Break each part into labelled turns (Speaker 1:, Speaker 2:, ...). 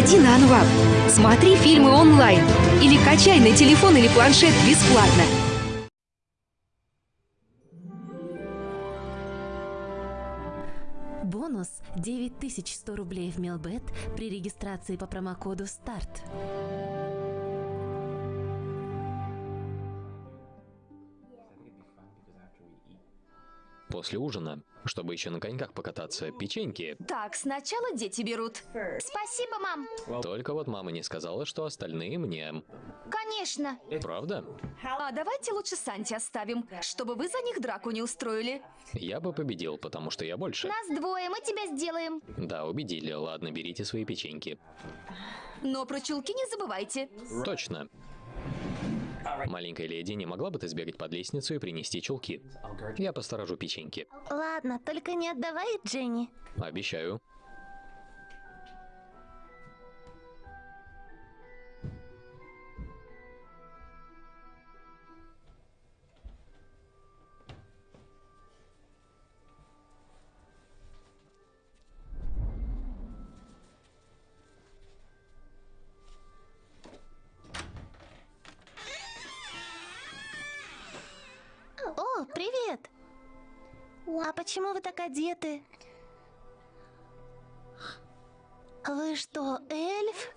Speaker 1: Заходи на Анвап, смотри фильмы онлайн или качай на телефон или планшет бесплатно.
Speaker 2: Бонус 9100 рублей в Мелбет при регистрации по промокоду СТАРТ.
Speaker 3: После ужина, чтобы еще на коньках покататься, печеньки.
Speaker 4: Так, сначала дети берут.
Speaker 5: Спасибо, мам.
Speaker 3: Только вот мама не сказала, что остальные мне.
Speaker 5: Конечно.
Speaker 3: Правда?
Speaker 4: А давайте лучше Санти оставим, чтобы вы за них драку не устроили.
Speaker 3: Я бы победил, потому что я больше.
Speaker 5: Нас двое, мы тебя сделаем.
Speaker 3: Да, убедили. Ладно, берите свои печеньки.
Speaker 4: Но про чулки не забывайте.
Speaker 3: Точно. Маленькая леди, не могла бы ты сбегать под лестницу и принести чулки? Я посторожу печеньки.
Speaker 5: Ладно, только не отдавай Дженни.
Speaker 3: Обещаю.
Speaker 5: Почему вы так одеты? Вы что, эльф?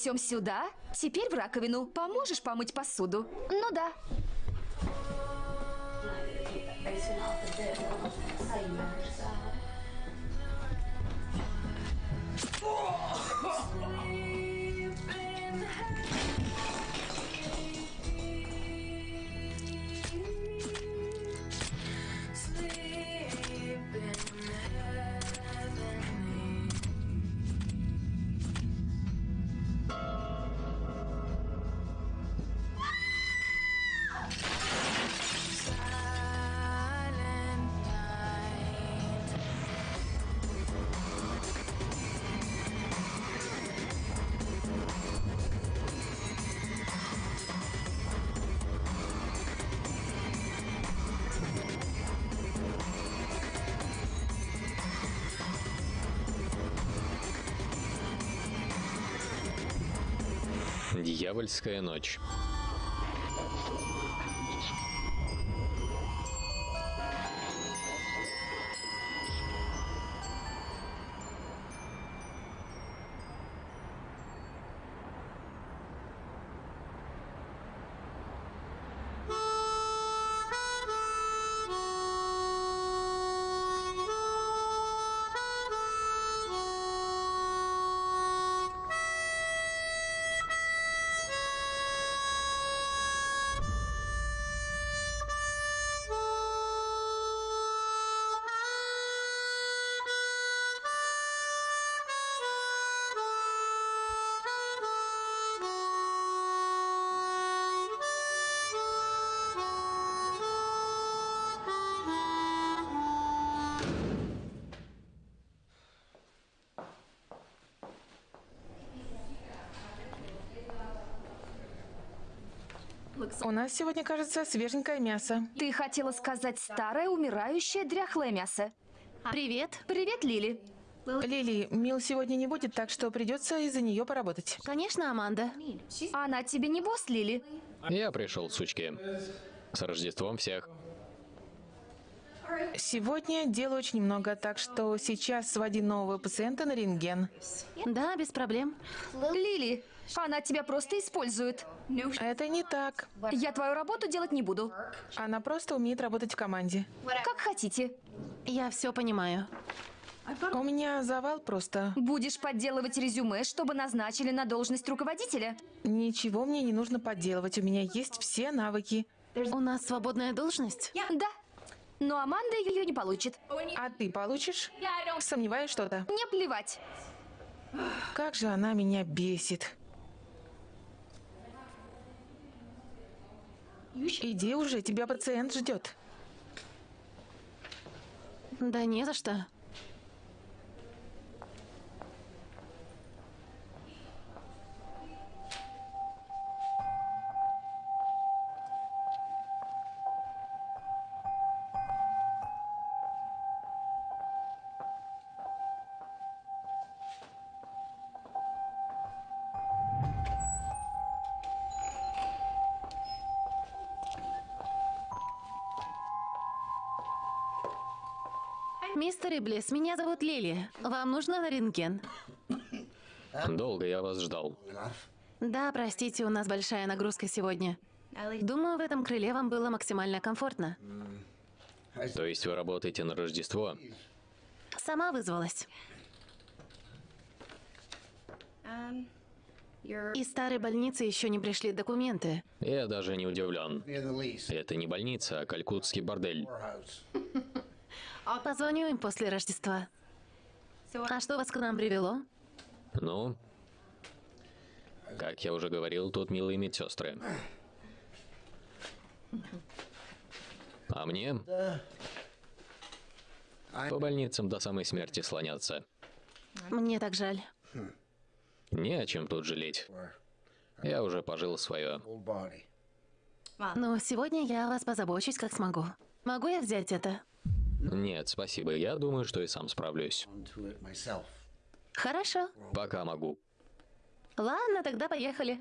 Speaker 4: Несем сюда, теперь в раковину. Поможешь помыть посуду?
Speaker 5: Ну да.
Speaker 3: Дьявольская ночь.
Speaker 6: У нас сегодня, кажется, свеженькое мясо.
Speaker 4: Ты хотела сказать старое, умирающее, дряхлое мясо.
Speaker 2: Привет.
Speaker 4: Привет, Лили.
Speaker 6: Лили, Мил сегодня не будет, так что придется из-за нее поработать.
Speaker 2: Конечно, Аманда.
Speaker 4: Она тебе не босс, Лили?
Speaker 3: Я пришел, сучки. С Рождеством всех.
Speaker 6: Сегодня дела очень много, так что сейчас своди нового пациента на рентген.
Speaker 2: Да, без проблем.
Speaker 4: Лили, она тебя просто использует.
Speaker 6: Это не так.
Speaker 4: Я твою работу делать не буду.
Speaker 6: Она просто умеет работать в команде.
Speaker 4: Как хотите.
Speaker 2: Я все понимаю.
Speaker 6: У меня завал просто.
Speaker 4: Будешь подделывать резюме, чтобы назначили на должность руководителя?
Speaker 6: Ничего мне не нужно подделывать, у меня есть все навыки.
Speaker 2: У нас свободная должность?
Speaker 4: Да. Но Аманда ее не получит.
Speaker 6: А ты получишь? Сомневаюсь что-то.
Speaker 4: Не плевать.
Speaker 6: Как же она меня бесит. Иди уже, тебя пациент ждет.
Speaker 2: Да не за что. Мистер Иблис, меня зовут Лили. Вам нужно на рентген?
Speaker 3: Долго я вас ждал.
Speaker 2: Да, простите, у нас большая нагрузка сегодня. Думаю, в этом крыле вам было максимально комфортно.
Speaker 3: То есть вы работаете на Рождество?
Speaker 2: Сама вызвалась. Из старой больницы еще не пришли документы.
Speaker 3: Я даже не удивлен. Это не больница, а калькутский бордель.
Speaker 2: Позвоню им после Рождества. А что вас к нам привело?
Speaker 3: Ну, как я уже говорил, тут милые медсестры. А мне по больницам до самой смерти слоняться.
Speaker 2: Мне так жаль.
Speaker 3: Не о чем тут жалеть. Я уже пожил свое.
Speaker 2: Но сегодня я о вас позабочусь, как смогу. Могу я взять это?
Speaker 3: Нет, спасибо. Я думаю, что и сам справлюсь.
Speaker 2: Хорошо.
Speaker 3: Пока могу.
Speaker 2: Ладно, тогда поехали.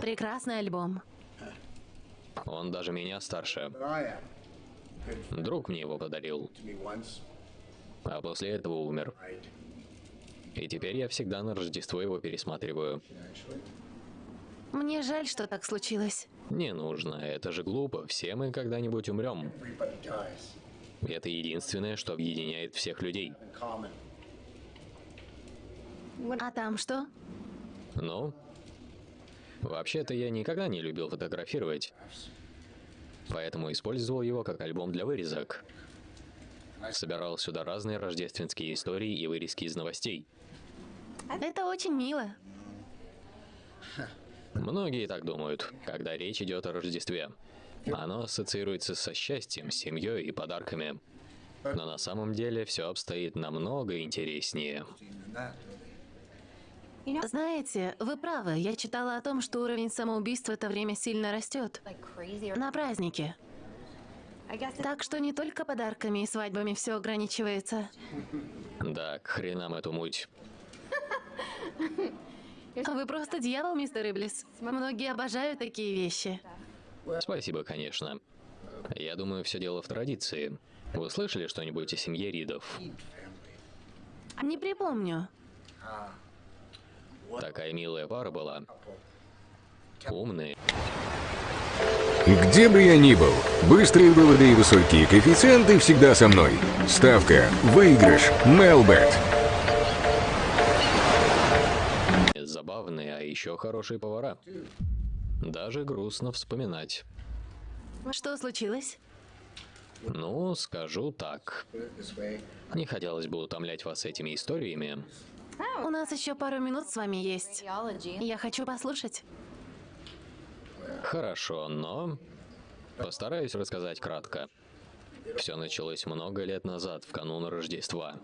Speaker 2: Прекрасный альбом.
Speaker 3: Он даже меня старше. Друг мне его подарил, а после этого умер. И теперь я всегда на Рождество его пересматриваю.
Speaker 2: Мне жаль, что так случилось.
Speaker 3: Не нужно, это же глупо. Все мы когда-нибудь умрем. Это единственное, что объединяет всех людей.
Speaker 2: А там что?
Speaker 3: Ну, вообще-то я никогда не любил фотографировать. Поэтому использовал его как альбом для вырезок. Собирал сюда разные рождественские истории и вырезки из новостей.
Speaker 2: Это очень мило.
Speaker 3: Многие так думают, когда речь идет о Рождестве. Оно ассоциируется со счастьем, семьей и подарками. Но на самом деле все обстоит намного интереснее.
Speaker 2: Знаете, вы правы. Я читала о том, что уровень самоубийств в это время сильно растет. На празднике. Так что не только подарками и свадьбами все ограничивается.
Speaker 3: Да, к хренам эту муть.
Speaker 2: Вы просто дьявол, мистер Иблис. Многие обожают такие вещи.
Speaker 3: Спасибо, конечно. Я думаю, все дело в традиции. Вы слышали что-нибудь о семье Ридов?
Speaker 2: Не припомню.
Speaker 3: Такая милая пара была. Умные.
Speaker 7: Где бы я ни был, быстрые выводы и высокие коэффициенты всегда со мной. Ставка, выигрыш, Мелбет.
Speaker 3: Забавные, а еще хорошие повара. Даже грустно вспоминать.
Speaker 2: Что случилось?
Speaker 3: Ну, скажу так. Не хотелось бы утомлять вас этими историями.
Speaker 2: У нас еще пару минут с вами есть. Я хочу послушать.
Speaker 3: Хорошо, но постараюсь рассказать кратко. Все началось много лет назад, в канун Рождества.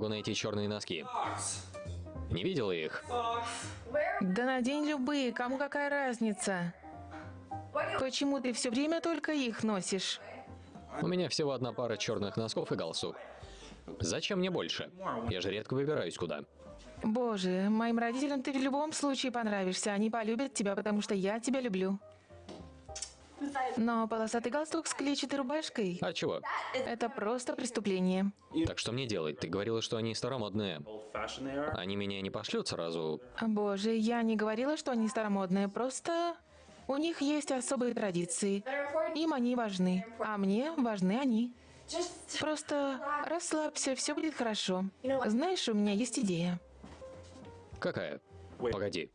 Speaker 3: Могу найти черные носки. Не видела их?
Speaker 6: Да надень любые, кому какая разница? Почему ты все время только их носишь?
Speaker 3: У меня всего одна пара черных носков и галстук. Зачем мне больше? Я же редко выбираюсь куда.
Speaker 6: Боже, моим родителям ты в любом случае понравишься. Они полюбят тебя, потому что я тебя люблю. Но полосатый галстук с клетчатой рубашкой
Speaker 3: А чего?
Speaker 6: – это просто преступление.
Speaker 3: Так что мне делать? Ты говорила, что они старомодные. Они меня не пошлют сразу.
Speaker 6: Боже, я не говорила, что они старомодные, просто у них есть особые традиции. Им они важны, а мне важны они. Просто расслабься, все будет хорошо. Знаешь, у меня есть идея.
Speaker 3: Какая? Погоди.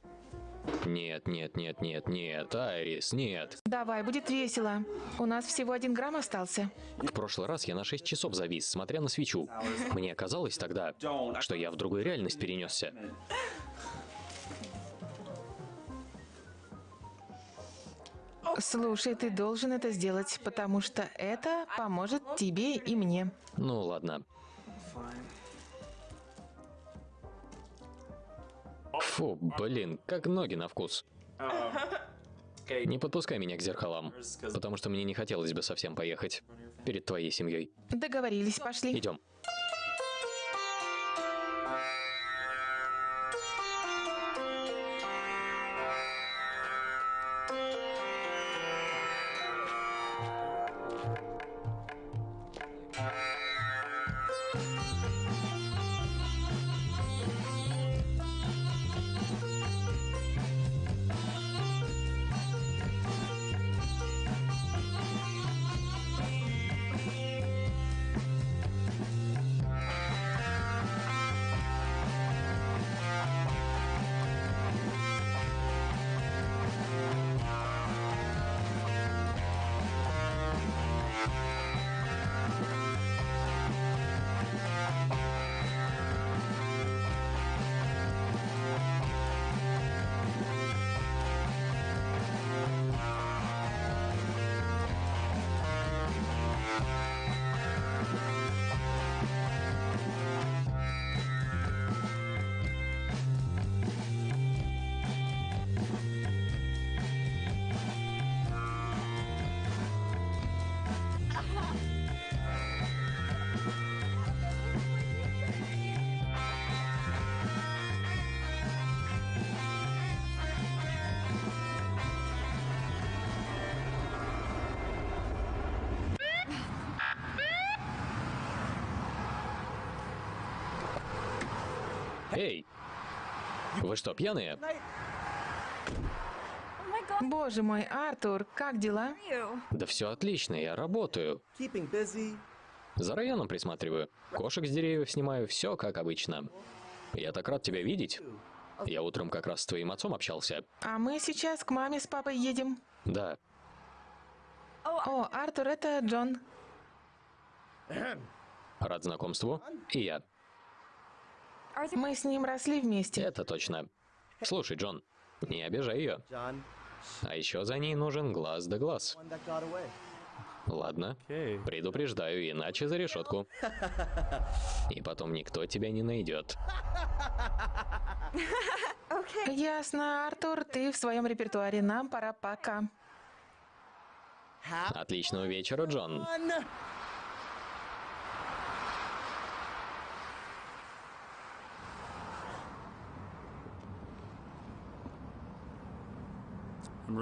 Speaker 3: Нет, нет, нет, нет, нет, Айрис, нет.
Speaker 6: Давай, будет весело. У нас всего один грамм остался.
Speaker 3: В прошлый раз я на 6 часов завис, смотря на свечу. Мне казалось тогда, что я в другую реальность перенесся.
Speaker 6: Слушай, ты должен это сделать, потому что это поможет тебе и мне.
Speaker 3: Ну ладно. Фу, блин, как ноги на вкус. Не подпускай меня к зеркалам, потому что мне не хотелось бы совсем поехать перед твоей семьей.
Speaker 6: Договорились, пошли.
Speaker 3: Идем. Вы что, пьяные?
Speaker 6: Боже мой, Артур, как дела?
Speaker 3: Да все отлично, я работаю. За районом присматриваю. Кошек с деревьев снимаю, все как обычно. Я так рад тебя видеть. Я утром как раз с твоим отцом общался.
Speaker 6: А мы сейчас к маме с папой едем.
Speaker 3: Да,
Speaker 6: О, Артур, это Джон.
Speaker 3: рад знакомству. И я.
Speaker 6: Мы с ним росли вместе.
Speaker 3: Это точно. Слушай, Джон, не обижай ее. А еще за ней нужен глаз да глаз. Ладно, предупреждаю, иначе за решетку. И потом никто тебя не найдет.
Speaker 6: Ясно, Артур, ты в своем репертуаре. Нам пора пока.
Speaker 3: Отличного вечера, Джон.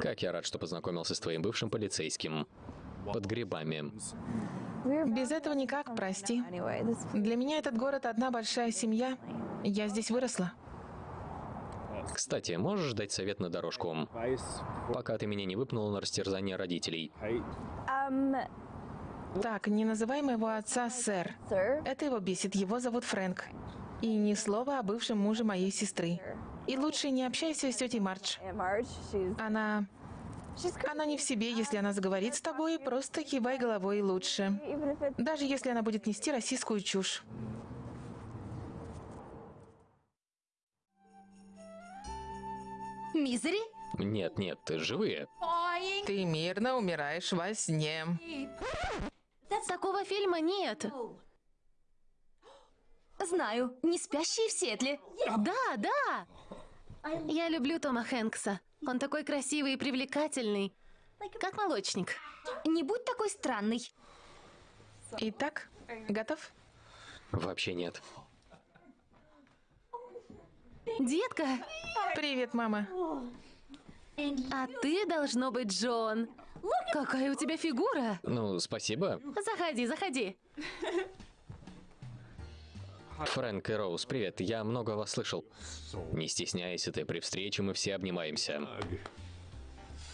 Speaker 3: Как я рад, что познакомился с твоим бывшим полицейским. Под грибами.
Speaker 6: Без этого никак, прости. Для меня этот город одна большая семья. Я здесь выросла.
Speaker 3: Кстати, можешь дать совет на дорожку? Пока ты меня не выпнула на растерзание родителей.
Speaker 6: Так, не называй моего отца сэр. Это его бесит, его зовут Фрэнк. И ни слова о бывшем муже моей сестры. И лучше не общайся с тетей Мардж. Она... Она не в себе, если она заговорит с тобой, просто кивай головой лучше. Даже если она будет нести российскую чушь.
Speaker 4: Мизери?
Speaker 3: Нет, нет, ты живые.
Speaker 6: Ты мирно умираешь во сне.
Speaker 2: Такого фильма нет.
Speaker 4: Знаю, не спящие в Сиэтле.
Speaker 2: Да, да. Я люблю Тома Хэнкса. Он такой красивый и привлекательный. Как молочник.
Speaker 4: Не будь такой странный.
Speaker 6: Итак, готов?
Speaker 3: Вообще нет.
Speaker 2: Детка,
Speaker 6: Привет, мама.
Speaker 2: а ты должно быть Джон. Какая у тебя фигура?
Speaker 3: Ну, спасибо.
Speaker 2: Заходи, заходи.
Speaker 3: Фрэнк и Роуз, привет. Я много вас слышал. Не стесняйся ты, при встрече мы все обнимаемся.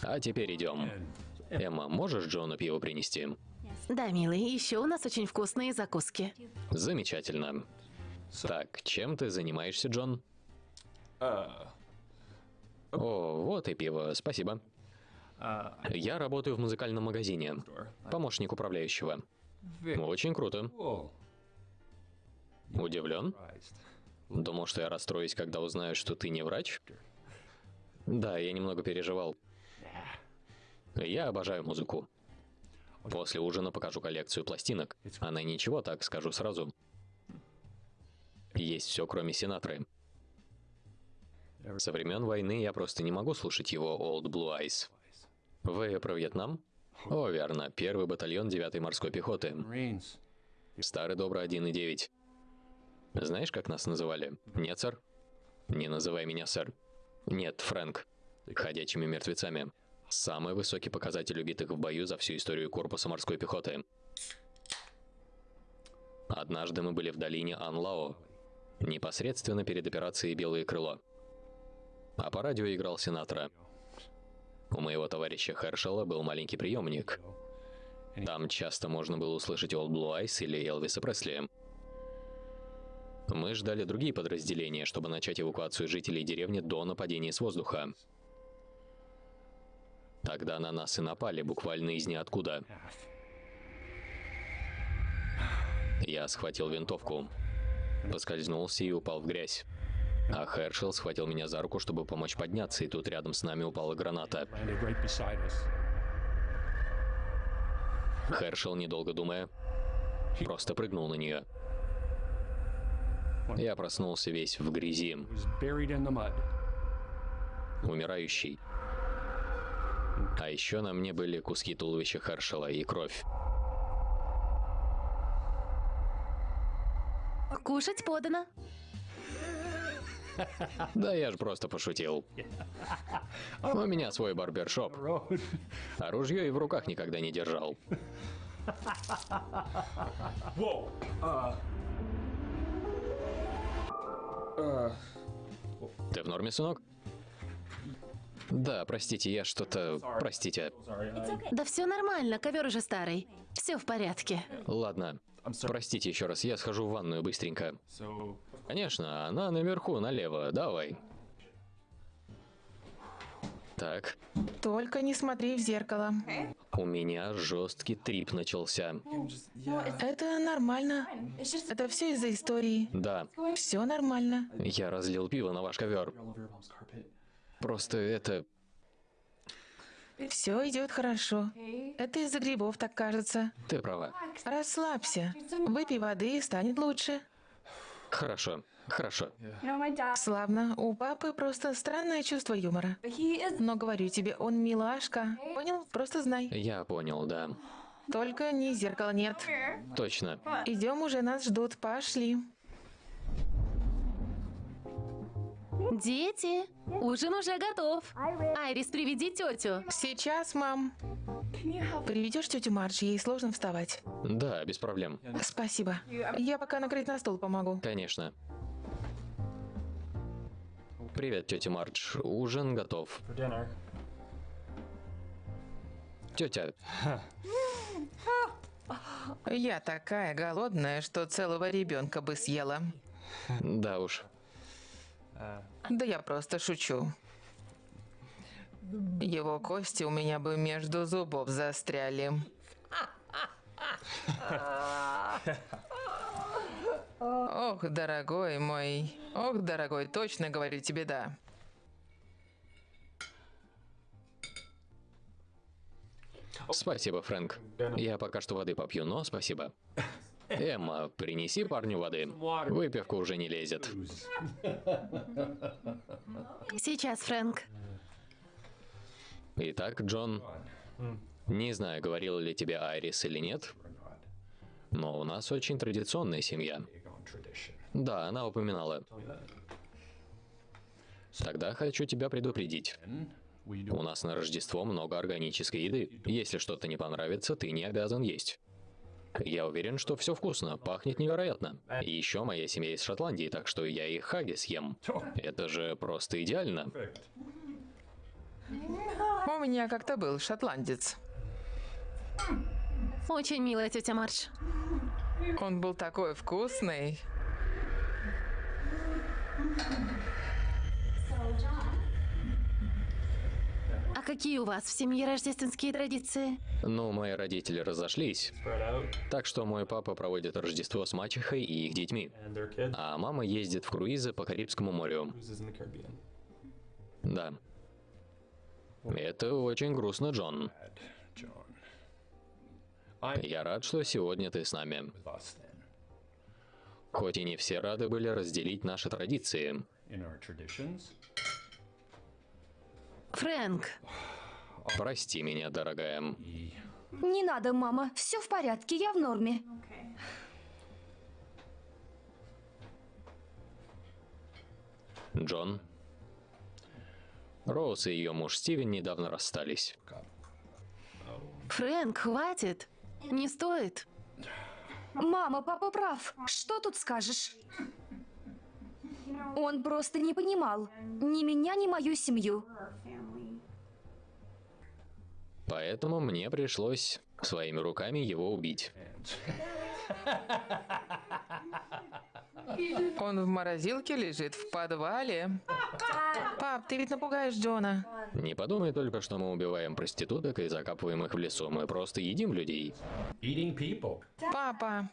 Speaker 3: А теперь идем. Эмма, можешь Джону пиво принести?
Speaker 2: Да, милый, еще у нас очень вкусные закуски.
Speaker 3: Замечательно. Так, чем ты занимаешься, Джон? О, вот и пиво, спасибо. Я работаю в музыкальном магазине. Помощник управляющего. Очень круто. Удивлен? Думал, что я расстроюсь, когда узнаю, что ты не врач? Да, я немного переживал. Я обожаю музыку. После ужина покажу коллекцию пластинок. Она ничего, так скажу сразу. Есть все, кроме Синатры. Со времен войны я просто не могу слушать его Old Blue Eyes. Вы про Вьетнам? О, верно. Первый батальон 9-й морской пехоты. Старый добрый 1,9. Знаешь, как нас называли? Нет, сэр? Не называй меня, сэр. Нет, Фрэнк. Ходячими мертвецами. Самый высокий показатель убитых в бою за всю историю корпуса морской пехоты. Однажды мы были в долине Анлао, непосредственно перед операцией «Белое крыло». А по радио играл Синатра. У моего товарища Хершела был маленький приемник. Там часто можно было услышать Old Blue Eyes или Элвиса Пресли. Мы ждали другие подразделения, чтобы начать эвакуацию жителей деревни до нападения с воздуха. Тогда на нас и напали, буквально из ниоткуда. Я схватил винтовку, поскользнулся и упал в грязь. А Хершел схватил меня за руку, чтобы помочь подняться, и тут рядом с нами упала граната. Хершел, недолго думая, просто прыгнул на нее. Я проснулся весь в грязи, умирающий. А еще на мне были куски туловища Хершела и кровь.
Speaker 2: Кушать подано.
Speaker 3: Да я же просто пошутил. У меня свой барбершоп. А ружье и в руках никогда не держал. Ты в норме, сынок? Да, простите, я что-то... Простите.
Speaker 2: Да все нормально, ковер уже старый. Все в порядке.
Speaker 3: Ладно. Простите еще раз, я схожу в ванную быстренько. Конечно, она наверху, налево. Давай. Так,
Speaker 6: Только не смотри в зеркало.
Speaker 3: у меня жесткий трип начался.
Speaker 6: Это нормально. Это все из-за истории.
Speaker 3: Да,
Speaker 6: Все нормально.
Speaker 3: я разлил пиво на ваш ковер. Просто это...
Speaker 6: Все идет хорошо. Это из-за грибов, так кажется.
Speaker 3: Ты права.
Speaker 6: Расслабься. Выпей воды и станет лучше.
Speaker 3: Хорошо, хорошо.
Speaker 6: Славно. У папы просто странное чувство юмора. Но говорю тебе, он милашка. Понял? Просто знай.
Speaker 3: Я понял, да.
Speaker 6: Только не зеркала нет.
Speaker 3: Точно.
Speaker 6: Идем уже, нас ждут. Пошли.
Speaker 2: Дети, ужин уже готов. Айрис, приведи тетю.
Speaker 6: Сейчас, мам. Приведешь тетю Мардж, ей сложно вставать.
Speaker 3: Да, без проблем.
Speaker 6: Спасибо. Я пока накрыть на стол помогу.
Speaker 3: Конечно. Привет, тетя Мардж. Ужин готов. Тетя,
Speaker 6: Я такая голодная, что целого ребенка бы съела.
Speaker 3: да уж.
Speaker 6: Да я просто шучу. Его кости у меня бы между зубов застряли. Ох, дорогой мой. Ох, дорогой, точно говорю тебе да.
Speaker 3: Спасибо, Фрэнк. Я пока что воды попью, но спасибо. Эмма, принеси парню воды. Выпивка уже не лезет.
Speaker 2: Сейчас, Фрэнк.
Speaker 3: Итак, Джон, не знаю, говорил ли тебе Айрис или нет, но у нас очень традиционная семья. Да, она упоминала. Тогда хочу тебя предупредить. У нас на Рождество много органической еды. Если что-то не понравится, ты не обязан есть. Я уверен, что все вкусно, пахнет невероятно. И еще моя семья из Шотландии, так что я и хаги съем. Это же просто идеально.
Speaker 6: У меня как-то был шотландец.
Speaker 2: Очень милая тетя Мардж.
Speaker 6: Он был такой вкусный.
Speaker 2: А какие у вас в семье рождественские традиции?
Speaker 3: Ну, мои родители разошлись. Так что мой папа проводит Рождество с мачехой и их детьми. А мама ездит в круизы по Карибскому морю. Да. Это очень грустно, Джон. Я рад, что сегодня ты с нами. Хоть и не все рады были разделить наши традиции.
Speaker 2: Фрэнк,
Speaker 3: Прости меня, дорогая.
Speaker 4: Не надо, мама. Все в порядке, я в норме.
Speaker 3: Джон. Роуз и ее муж Стивен недавно расстались.
Speaker 2: Фрэнк, хватит. Не стоит.
Speaker 4: Мама, папа прав. Что тут скажешь? Он просто не понимал. Ни меня, ни мою семью.
Speaker 3: Поэтому мне пришлось своими руками его убить.
Speaker 6: Он в морозилке лежит в подвале. Пап, ты ведь напугаешь Джона.
Speaker 3: Не подумай только, что мы убиваем проституток и закапываем их в лесу. Мы просто едим людей.
Speaker 8: Eating people.
Speaker 6: Папа,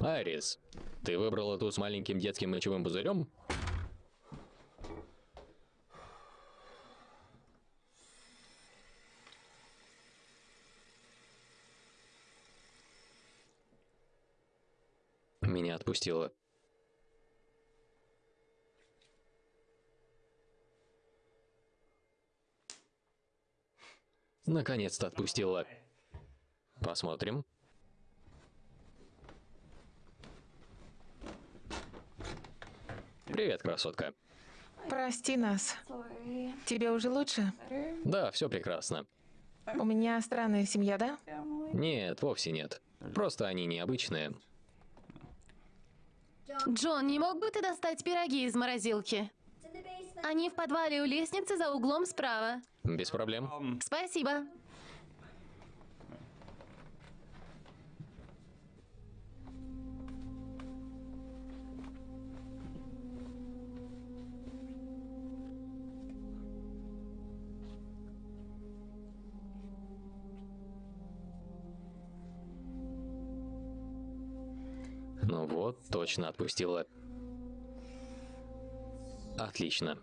Speaker 3: Айрис, ты выбрала ту с маленьким детским мочевым пузырем? Меня отпустило. Наконец-то отпустила. Посмотрим. Привет, красотка.
Speaker 6: прости нас. Тебе уже лучше?
Speaker 3: Да, все прекрасно.
Speaker 6: У меня странная семья, да?
Speaker 3: Нет, вовсе нет. Просто они необычные.
Speaker 2: Джон, не мог бы ты достать пироги из морозилки? Они в подвале у лестницы за углом справа.
Speaker 3: Без проблем.
Speaker 2: Спасибо.
Speaker 3: Вот, точно отпустила. Отлично.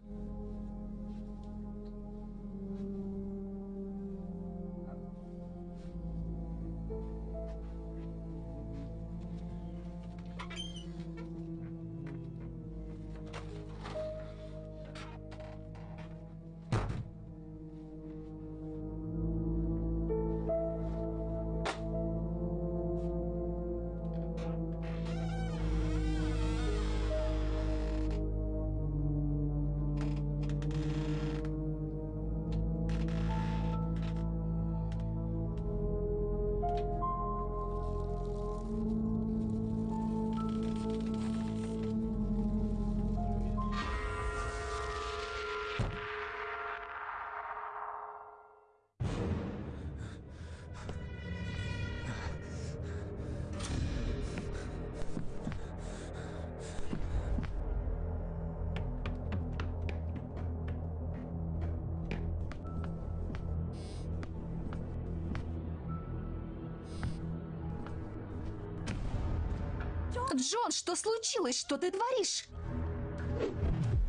Speaker 4: Джон, что случилось? Что ты творишь?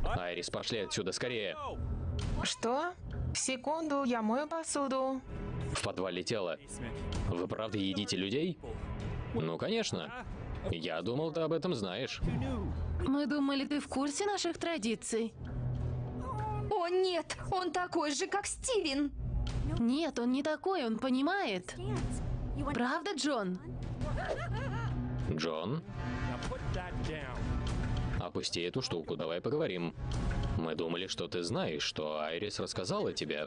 Speaker 3: Айрис, пошли отсюда скорее.
Speaker 6: Что? Секунду, я мою посуду.
Speaker 3: В подвале тело. Вы правда едите людей? Ну, конечно. Я думал, ты об этом знаешь.
Speaker 2: Мы думали, ты в курсе наших традиций.
Speaker 4: О, нет, он такой же, как Стивен.
Speaker 2: Нет, он не такой, он понимает. Правда, Джон?
Speaker 3: Джон, опусти эту штуку, давай поговорим. Мы думали, что ты знаешь, что Айрис рассказала тебе.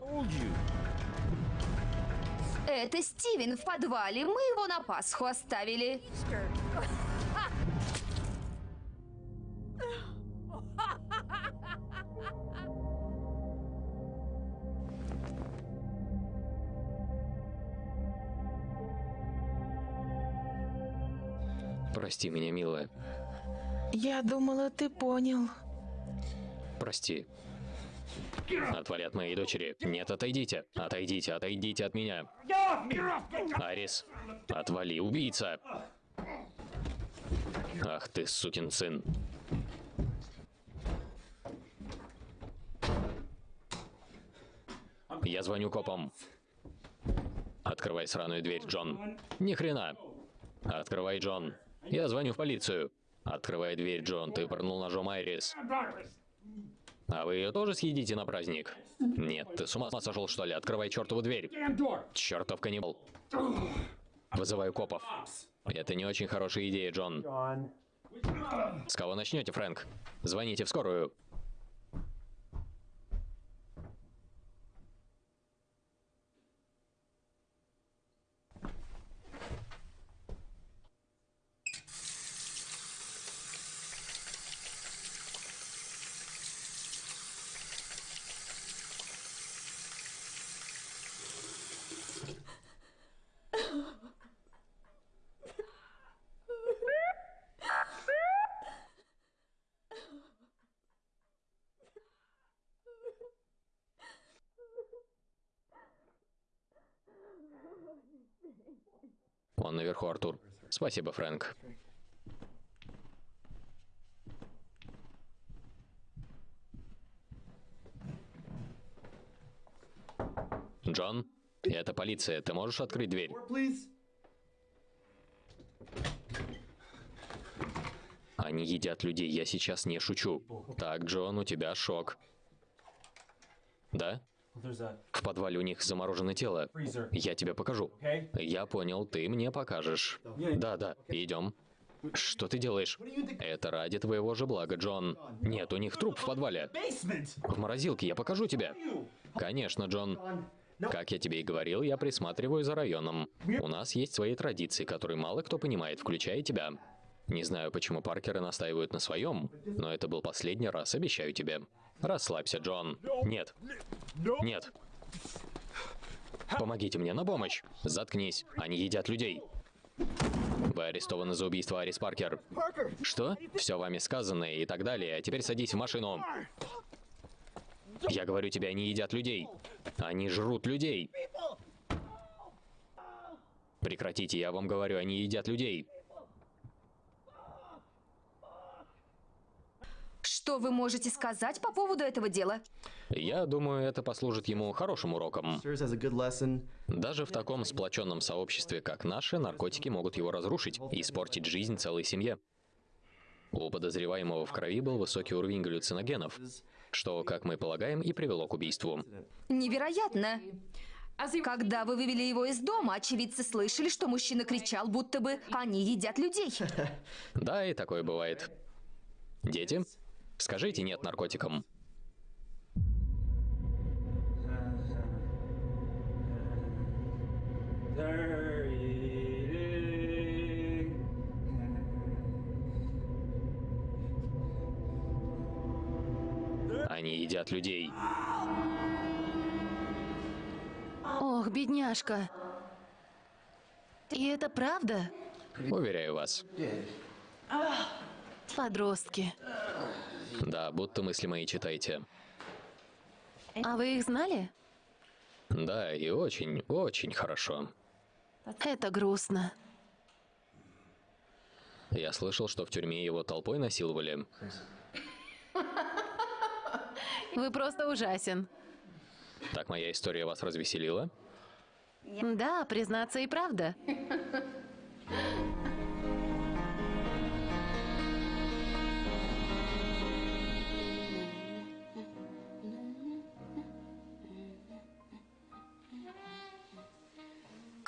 Speaker 4: Это Стивен в подвале. Мы его на Пасху оставили.
Speaker 3: Прости меня, милая.
Speaker 6: Я думала, ты понял.
Speaker 3: Прости. Отвали от моей дочери. Нет, отойдите. Отойдите, отойдите от меня. Арис, отвали, убийца. Ах ты, сукин сын. Я звоню копам. Открывай сраную дверь, Джон. Ни хрена. Открывай, Джон. Я звоню в полицию. Открывай дверь, Джон. Ты пырнул ножом Айрис. А вы ее тоже съедите на праздник? Нет, ты с ума сошел, что ли? Открывай чертову дверь. Чертов каннибал. Вызываю копов. Это не очень хорошая идея, Джон. С кого начнете, Фрэнк? Звоните в скорую. Он наверху, Артур. Спасибо, Фрэнк. Джон, это полиция. Ты можешь открыть дверь? Они едят людей, я сейчас не шучу. Так, Джон, у тебя шок. Да? В подвале у них замороженное тело. Я тебе покажу. Я понял, ты мне покажешь. Да, да, идем. Что ты делаешь? Это ради твоего же блага, Джон. Нет, у них труп в подвале. В морозилке, я покажу тебе. Конечно, Джон. Как я тебе и говорил, я присматриваю за районом. У нас есть свои традиции, которые мало кто понимает, включая тебя. Не знаю, почему Паркеры настаивают на своем, но это был последний раз, обещаю тебе. Расслабься, Джон. Нет. Нет. Помогите мне на помощь. Заткнись. Они едят людей. Вы арестованы за убийство Арис Паркер. Что? Все вами сказано и так далее. Теперь садись в машину. Я говорю тебе, они едят людей. Они жрут людей. Прекратите, я вам говорю, они едят людей.
Speaker 4: Что вы можете сказать по поводу этого дела?
Speaker 3: Я думаю, это послужит ему хорошим уроком. Даже в таком сплоченном сообществе, как наше, наркотики могут его разрушить и испортить жизнь целой семье. У подозреваемого в крови был высокий уровень галлюциногенов, что, как мы полагаем, и привело к убийству.
Speaker 4: Невероятно. Когда вы вывели его из дома, очевидцы слышали, что мужчина кричал, будто бы они едят людей.
Speaker 3: Да, и такое бывает. Дети, скажите нет наркотикам. Они едят людей.
Speaker 2: Ох, бедняжка. И это правда?
Speaker 3: Уверяю вас.
Speaker 2: Подростки.
Speaker 3: Да, будто мысли мои читайте.
Speaker 2: А вы их знали?
Speaker 3: Да, и очень, очень хорошо.
Speaker 2: Это грустно.
Speaker 3: Я слышал, что в тюрьме его толпой насиловали.
Speaker 2: Вы просто ужасен.
Speaker 3: Так моя история вас развеселила?
Speaker 2: Да, признаться и правда.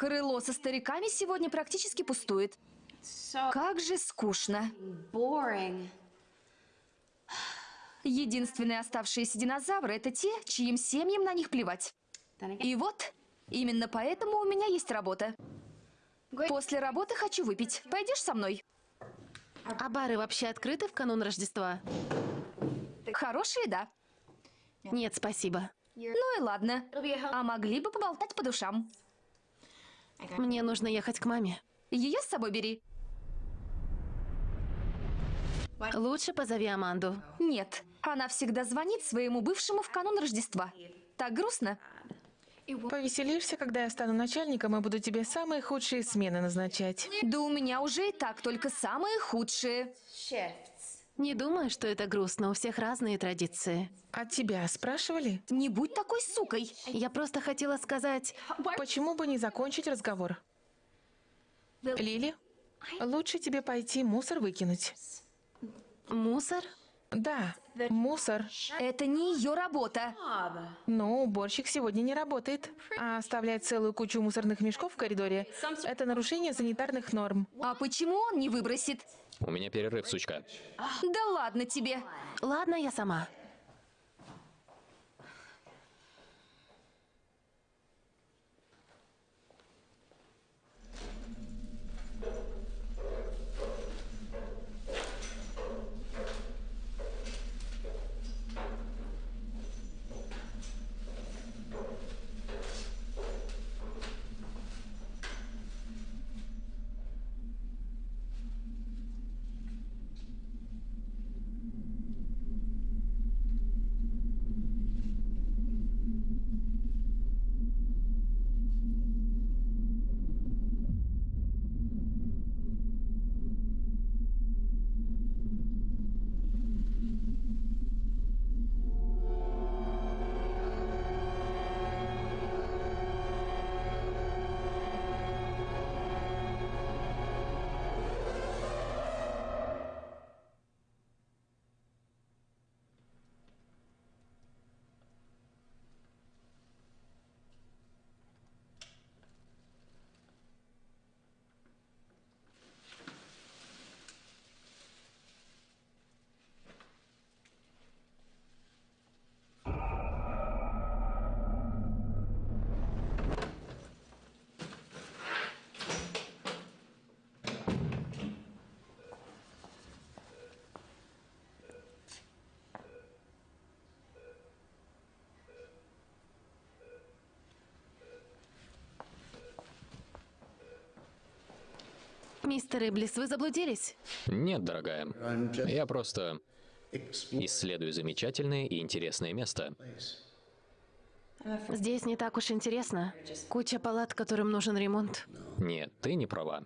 Speaker 4: Крыло со стариками сегодня практически пустует. Как же скучно. Единственные оставшиеся динозавры — это те, чьим семьям на них плевать. И вот, именно поэтому у меня есть работа. После работы хочу выпить. Пойдешь со мной?
Speaker 2: А бары вообще открыты в канун Рождества?
Speaker 4: Хорошая еда.
Speaker 2: Нет, спасибо.
Speaker 4: Ну и ладно. А могли бы поболтать по душам.
Speaker 2: Мне нужно ехать к маме.
Speaker 4: Ее с собой бери.
Speaker 2: Лучше позови Аманду.
Speaker 4: Нет, она всегда звонит своему бывшему в канун Рождества. Так грустно.
Speaker 6: Повеселишься, когда я стану начальником и буду тебе самые худшие смены назначать.
Speaker 4: Да у меня уже и так только самые худшие.
Speaker 2: Не думаю, что это грустно. У всех разные традиции.
Speaker 6: От тебя спрашивали?
Speaker 4: Не будь такой сукой.
Speaker 2: Я просто хотела сказать...
Speaker 6: Почему бы не закончить разговор? Лили, лучше тебе пойти мусор выкинуть.
Speaker 2: Мусор?
Speaker 6: Да, мусор.
Speaker 4: Это не ее работа.
Speaker 6: Но уборщик сегодня не работает. А оставлять целую кучу мусорных мешков в коридоре – это нарушение санитарных норм.
Speaker 4: А почему он не выбросит?
Speaker 3: У меня перерыв, сучка.
Speaker 4: Да ладно тебе.
Speaker 2: Ладно, я сама. Мистер Иблис, вы заблудились?
Speaker 3: Нет, дорогая. Я просто исследую замечательное и интересное место.
Speaker 2: Здесь не так уж интересно. Куча палат, которым нужен ремонт.
Speaker 3: Нет, ты не права.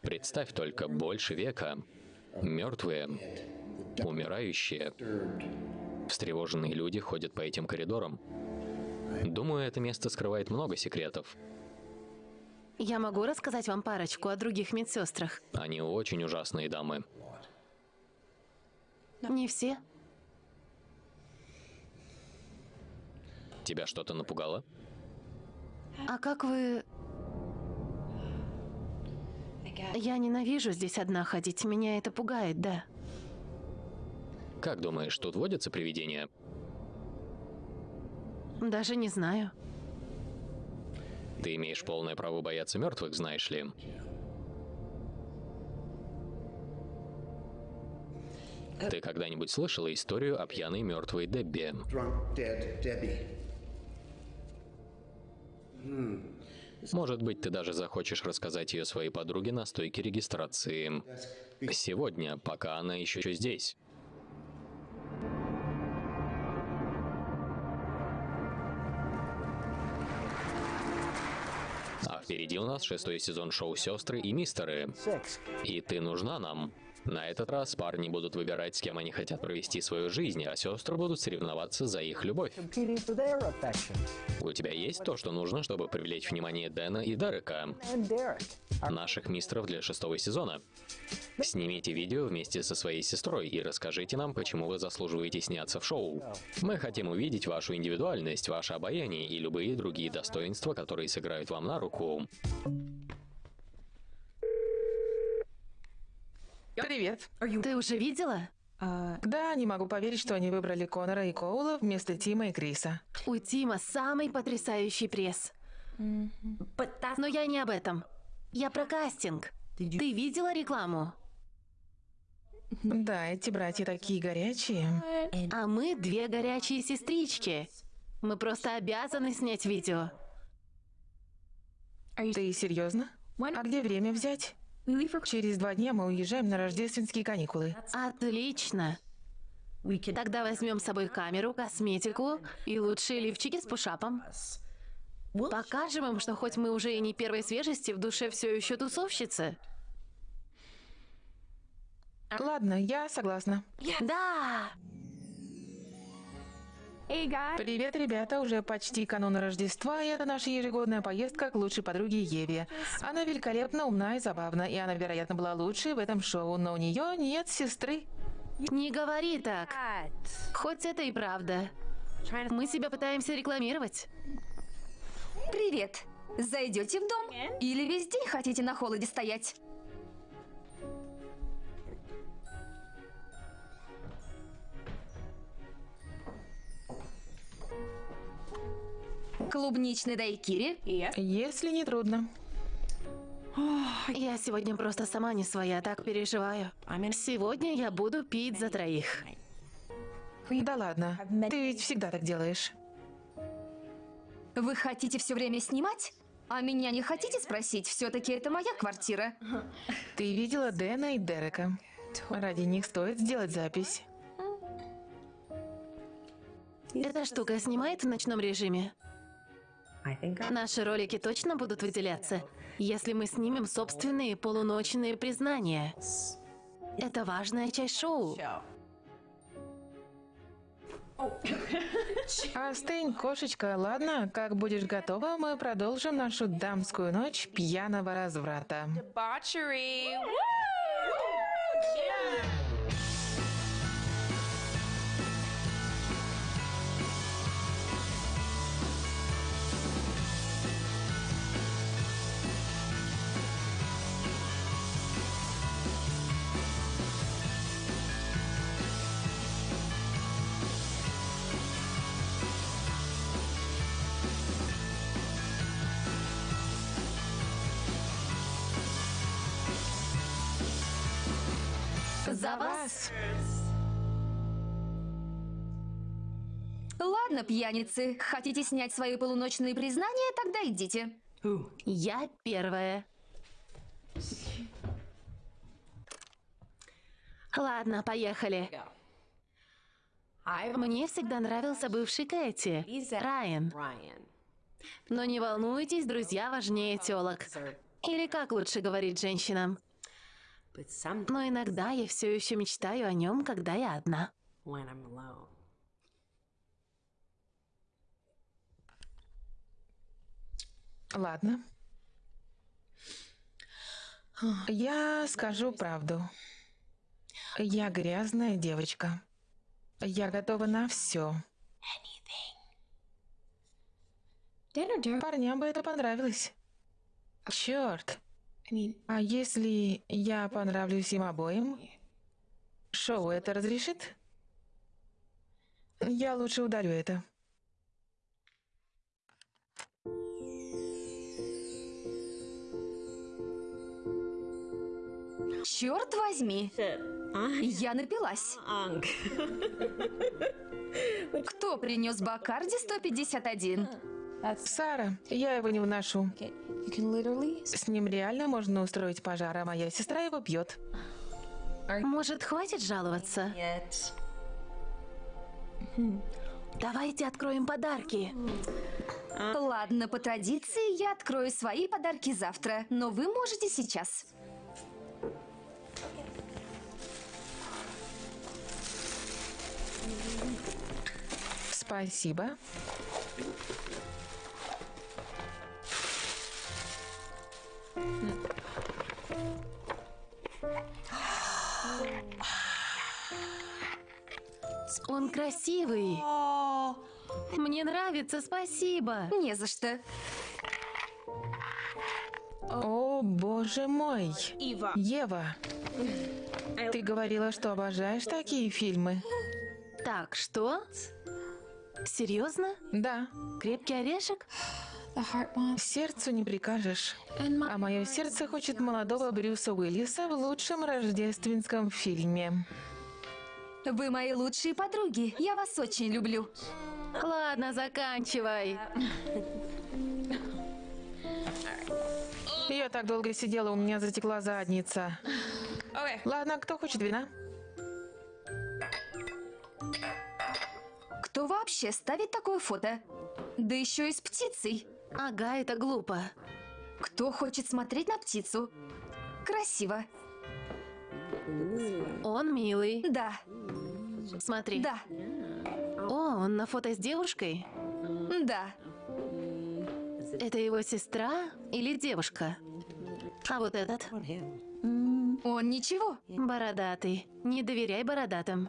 Speaker 3: Представь только, больше века. Мертвые, умирающие, встревоженные люди ходят по этим коридорам. Думаю, это место скрывает много секретов.
Speaker 2: Я могу рассказать вам парочку о других медсестрах.
Speaker 3: Они очень ужасные дамы.
Speaker 2: Не все.
Speaker 3: Тебя что-то напугало?
Speaker 2: А как вы... Я ненавижу здесь одна ходить. Меня это пугает, да.
Speaker 3: Как думаешь, тут водятся привидения?
Speaker 2: Даже не знаю.
Speaker 3: Ты имеешь полное право бояться мертвых, знаешь ли. Ты когда-нибудь слышала историю о пьяной мертвой Дебби? Может быть, ты даже захочешь рассказать ее своей подруге на стойке регистрации. Сегодня, пока она еще здесь. Впереди у нас шестой сезон шоу «Сестры и мистеры». И ты нужна нам. На этот раз парни будут выбирать, с кем они хотят провести свою жизнь, а сестры будут соревноваться за их любовь. У тебя есть то, что нужно, чтобы привлечь внимание Дэна и Дерека, наших мистеров для шестого сезона. Снимите видео вместе со своей сестрой и расскажите нам, почему вы заслуживаете сняться в шоу. Мы хотим увидеть вашу индивидуальность, ваше обаяние и любые другие достоинства, которые сыграют вам на руку.
Speaker 6: Привет.
Speaker 2: Ты уже видела?
Speaker 6: Да, не могу поверить, что они выбрали Конора и Коула вместо Тима и Криса.
Speaker 2: У Тима самый потрясающий пресс. Но я не об этом. Я про кастинг. Ты видела рекламу?
Speaker 6: Да, эти братья такие горячие.
Speaker 2: А мы две горячие сестрички. Мы просто обязаны снять видео.
Speaker 6: Ты серьезно? А где время взять? Через два дня мы уезжаем на рождественские каникулы.
Speaker 2: Отлично. Тогда возьмем с собой камеру, косметику и лучшие лифчики с пушапом. Покажем им, что хоть мы уже и не первой свежести, в душе все еще тусовщицы.
Speaker 6: Ладно, я согласна.
Speaker 2: Да!
Speaker 6: Привет, ребята, уже почти канун Рождества, и это наша ежегодная поездка к лучшей подруге Еве. Она великолепно умна и забавна, и она, вероятно, была лучшей в этом шоу, но у нее нет сестры.
Speaker 2: Не говори так. Хоть это и правда. Мы себя пытаемся рекламировать.
Speaker 4: Привет. Зайдете в дом? Или весь день хотите на холоде стоять? Клубничный дайкири?
Speaker 6: Если не трудно.
Speaker 2: Я сегодня просто сама не своя, так переживаю. Сегодня я буду пить за троих.
Speaker 6: Да ладно, ты ведь всегда так делаешь.
Speaker 4: Вы хотите все время снимать? А меня не хотите спросить? Все-таки это моя квартира.
Speaker 6: Ты видела Дэна и Дерека. Ради них стоит сделать запись.
Speaker 2: Эта штука снимает в ночном режиме? Наши ролики точно будут выделяться, если мы снимем собственные полуночные признания. Это важная часть шоу.
Speaker 6: Остынь, кошечка, ладно? Как будешь готова, мы продолжим нашу дамскую ночь пьяного разврата.
Speaker 9: Debauchery.
Speaker 2: За вас!
Speaker 4: Ладно, пьяницы, хотите снять свои полуночные признания? Тогда идите.
Speaker 2: Я первая. Ладно, поехали. Мне всегда нравился бывший Кэти, Райан. Но не волнуйтесь, друзья важнее телок. Или как лучше говорить женщинам. Но иногда я все еще мечтаю о нем, когда я одна.
Speaker 6: Ладно. Я скажу правду. Я грязная девочка. Я готова на все. Парням бы это понравилось. Черт. А если я понравлюсь им обоим? Шоу это разрешит? Я лучше удалю это.
Speaker 4: Черт возьми. Я напилась. Кто принес Бакарди 151?
Speaker 6: Сара, я его не вношу. С ним реально можно устроить пожар, а моя сестра его бьет.
Speaker 2: Может, хватит жаловаться? Хм. Давайте откроем подарки. А?
Speaker 4: Ладно, по традиции я открою свои подарки завтра, но вы можете сейчас.
Speaker 6: Спасибо.
Speaker 2: Он красивый. Мне нравится, спасибо.
Speaker 4: Не за что.
Speaker 6: О, боже мой. Ева, ты говорила, что обожаешь такие фильмы.
Speaker 2: Так, что? Серьезно?
Speaker 6: Да,
Speaker 2: Крепкий орешек?
Speaker 6: Сердцу не прикажешь. А мое сердце хочет молодого Брюса Уиллиса в лучшем рождественском фильме.
Speaker 4: Вы мои лучшие подруги. Я вас очень люблю.
Speaker 2: Ладно, заканчивай.
Speaker 6: Я так долго сидела, у меня затекла задница. Ладно, кто хочет вина?
Speaker 4: Кто вообще ставит такое фото? Да еще и с птицей.
Speaker 2: Ага, это глупо.
Speaker 4: Кто хочет смотреть на птицу? Красиво.
Speaker 2: Он милый.
Speaker 4: Да,
Speaker 2: Смотри.
Speaker 4: да,
Speaker 2: О, он на фото с девушкой?
Speaker 4: да.
Speaker 2: Это его сестра или девушка? А вот этот?
Speaker 4: Он ничего.
Speaker 2: Бородатый. Не доверяй бородатым.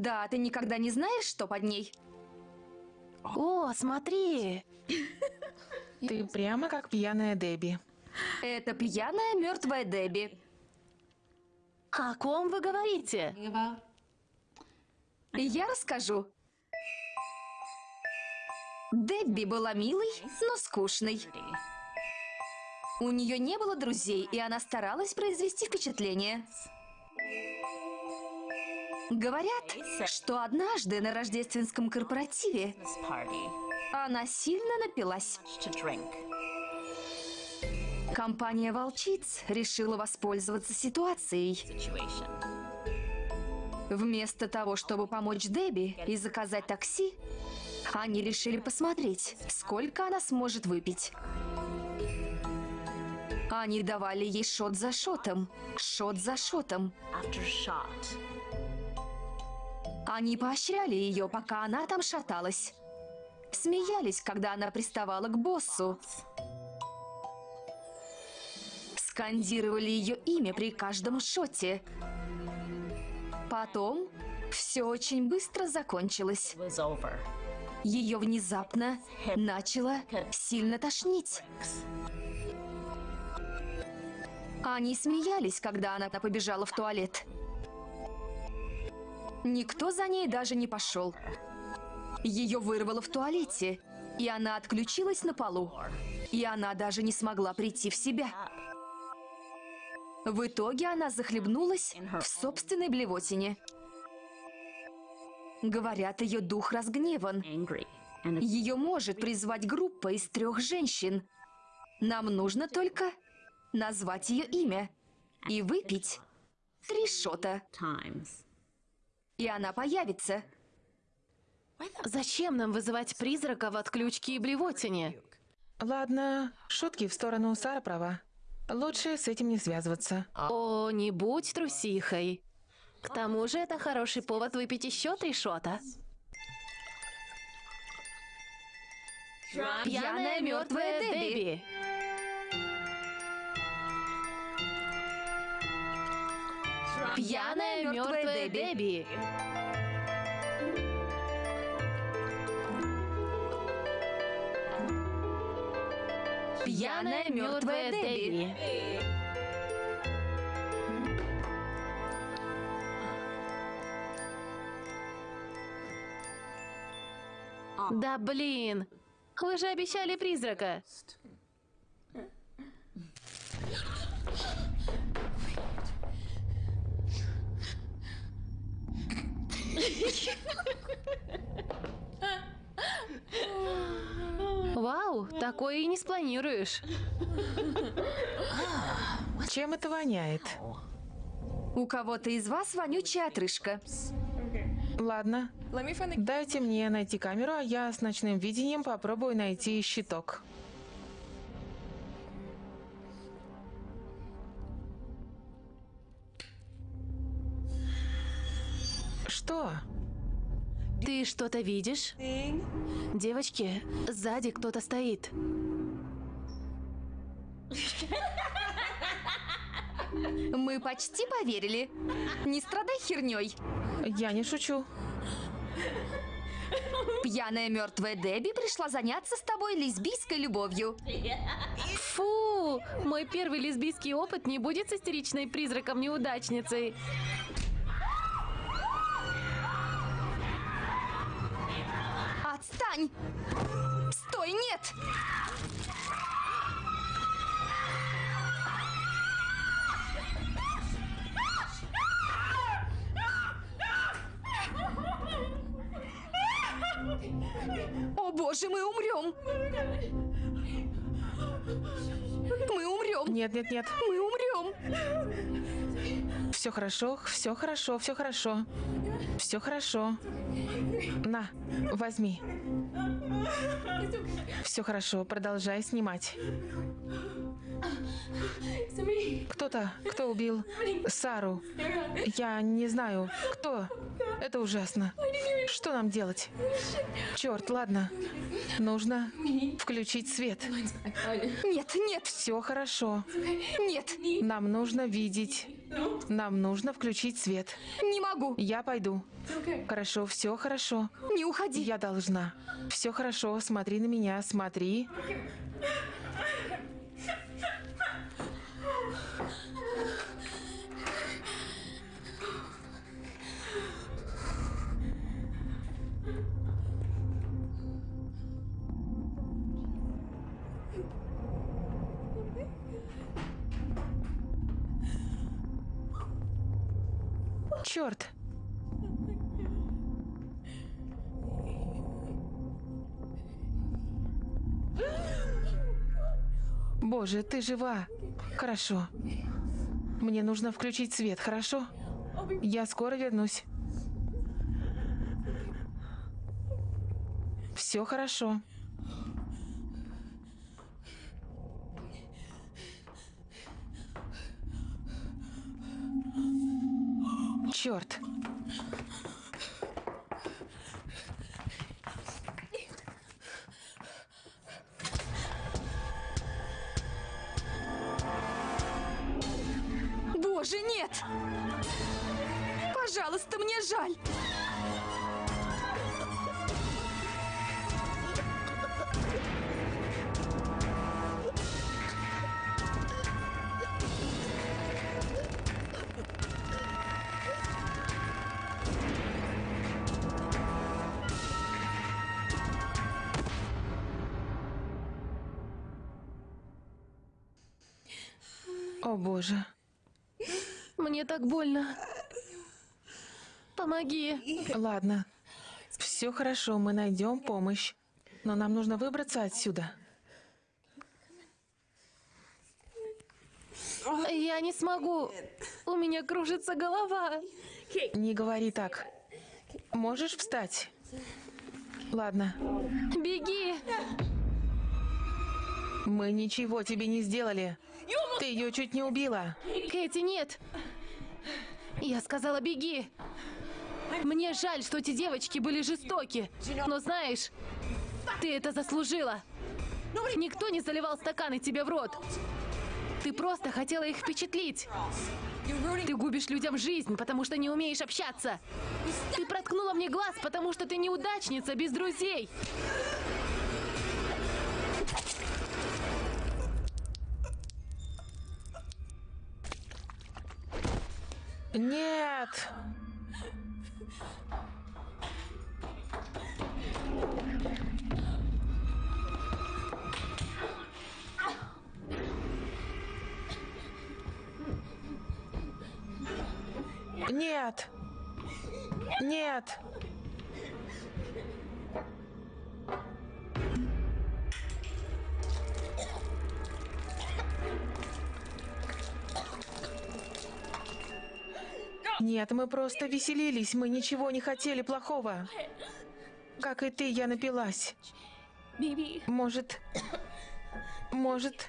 Speaker 4: Да, ты никогда не знаешь, что под ней.
Speaker 2: О, смотри!
Speaker 6: Ты прямо как пьяная Дебби.
Speaker 4: Это пьяная мертвая Дебби.
Speaker 2: О ком вы говорите?
Speaker 4: Я расскажу. Дебби была милой, но скучной. У нее не было друзей, и она старалась произвести впечатление. Говорят, что однажды на рождественском корпоративе она сильно напилась. Компания «Волчиц» решила воспользоваться ситуацией. Вместо того, чтобы помочь Дебби и заказать такси, они решили посмотреть, сколько она сможет выпить. Они давали ей шот за шотом, шот за шотом. Они поощряли ее, пока она там шаталась. Смеялись, когда она приставала к боссу. Скандировали ее имя при каждом шоте. Потом все очень быстро закончилось. Ее внезапно начало сильно тошнить. Они смеялись, когда она побежала в туалет. Никто за ней даже не пошел. Ее вырвало в туалете, и она отключилась на полу. И она даже не смогла прийти в себя. В итоге она захлебнулась в собственной блевотине. Говорят, ее дух разгневан. Ее может призвать группа из трех женщин. Нам нужно только назвать ее имя и выпить три шота. И она появится.
Speaker 2: Зачем нам вызывать призрака в отключке и блевотине?
Speaker 6: Ладно, шутки в сторону Сара права. Лучше с этим не связываться.
Speaker 2: О, не будь трусихой. К тому же это хороший повод выпить еще три шота. Пьяная мертвая Дебби. Пьяная мертвая Дебби.
Speaker 4: Пьяная мертвая Дебби.
Speaker 2: Да блин! Вы же обещали призрака. Вау, такое и не спланируешь.
Speaker 6: Чем это воняет?
Speaker 4: У кого-то из вас вонючая отрыжка.
Speaker 6: Ладно, дайте мне найти камеру, а я с ночным видением попробую найти щиток. Что?
Speaker 2: Ты что-то видишь? Девочки, сзади кто-то стоит.
Speaker 4: Мы почти поверили. Не страдай херней.
Speaker 6: Я не шучу.
Speaker 4: Пьяная мертвая Дебби пришла заняться с тобой лесбийской любовью.
Speaker 2: Фу! Мой первый лесбийский опыт не будет с истеричной призраком-неудачницей.
Speaker 4: Отстань! Стой, нет! О боже, мы умрем! Мы умрем!
Speaker 6: Нет, нет, нет.
Speaker 4: Мы умрем!
Speaker 6: Все хорошо, все хорошо, все хорошо. Все хорошо. На, возьми. Все хорошо, продолжай снимать. Кто-то, кто убил Сару? Я не знаю, кто. Это ужасно. Что нам делать? Черт, ладно. Нужно включить свет.
Speaker 4: Нет, нет,
Speaker 6: Все хорошо.
Speaker 4: нет!
Speaker 6: Нам нужно видеть. Нам нужно включить свет.
Speaker 4: Не могу!
Speaker 6: Я пойду. Хорошо, все хорошо.
Speaker 4: Не уходи!
Speaker 6: Я должна. Все хорошо, смотри на меня, смотри. Черт! Боже, ты жива. Хорошо. Мне нужно включить свет, хорошо? Я скоро вернусь. Все хорошо. Черт.
Speaker 4: Боже, нет! Пожалуйста, мне жаль!
Speaker 2: Мне так больно. Помоги.
Speaker 6: Ладно. Все хорошо, мы найдем помощь. Но нам нужно выбраться отсюда.
Speaker 2: Я не смогу. У меня кружится голова.
Speaker 6: Не говори так. Можешь встать? Ладно.
Speaker 2: Беги.
Speaker 6: Мы ничего тебе не сделали. Ты ее чуть не убила.
Speaker 2: Кэти, нет. Я сказала, беги. Мне жаль, что эти девочки были жестоки. Но знаешь, ты это заслужила. Никто не заливал стаканы тебе в рот. Ты просто хотела их впечатлить. Ты губишь людям жизнь, потому что не умеешь общаться. Ты проткнула мне глаз, потому что ты неудачница без друзей.
Speaker 6: Нет! Нет! Нет! Нет, мы просто веселились, мы ничего не хотели плохого. Как и ты, я напилась. Может... Может...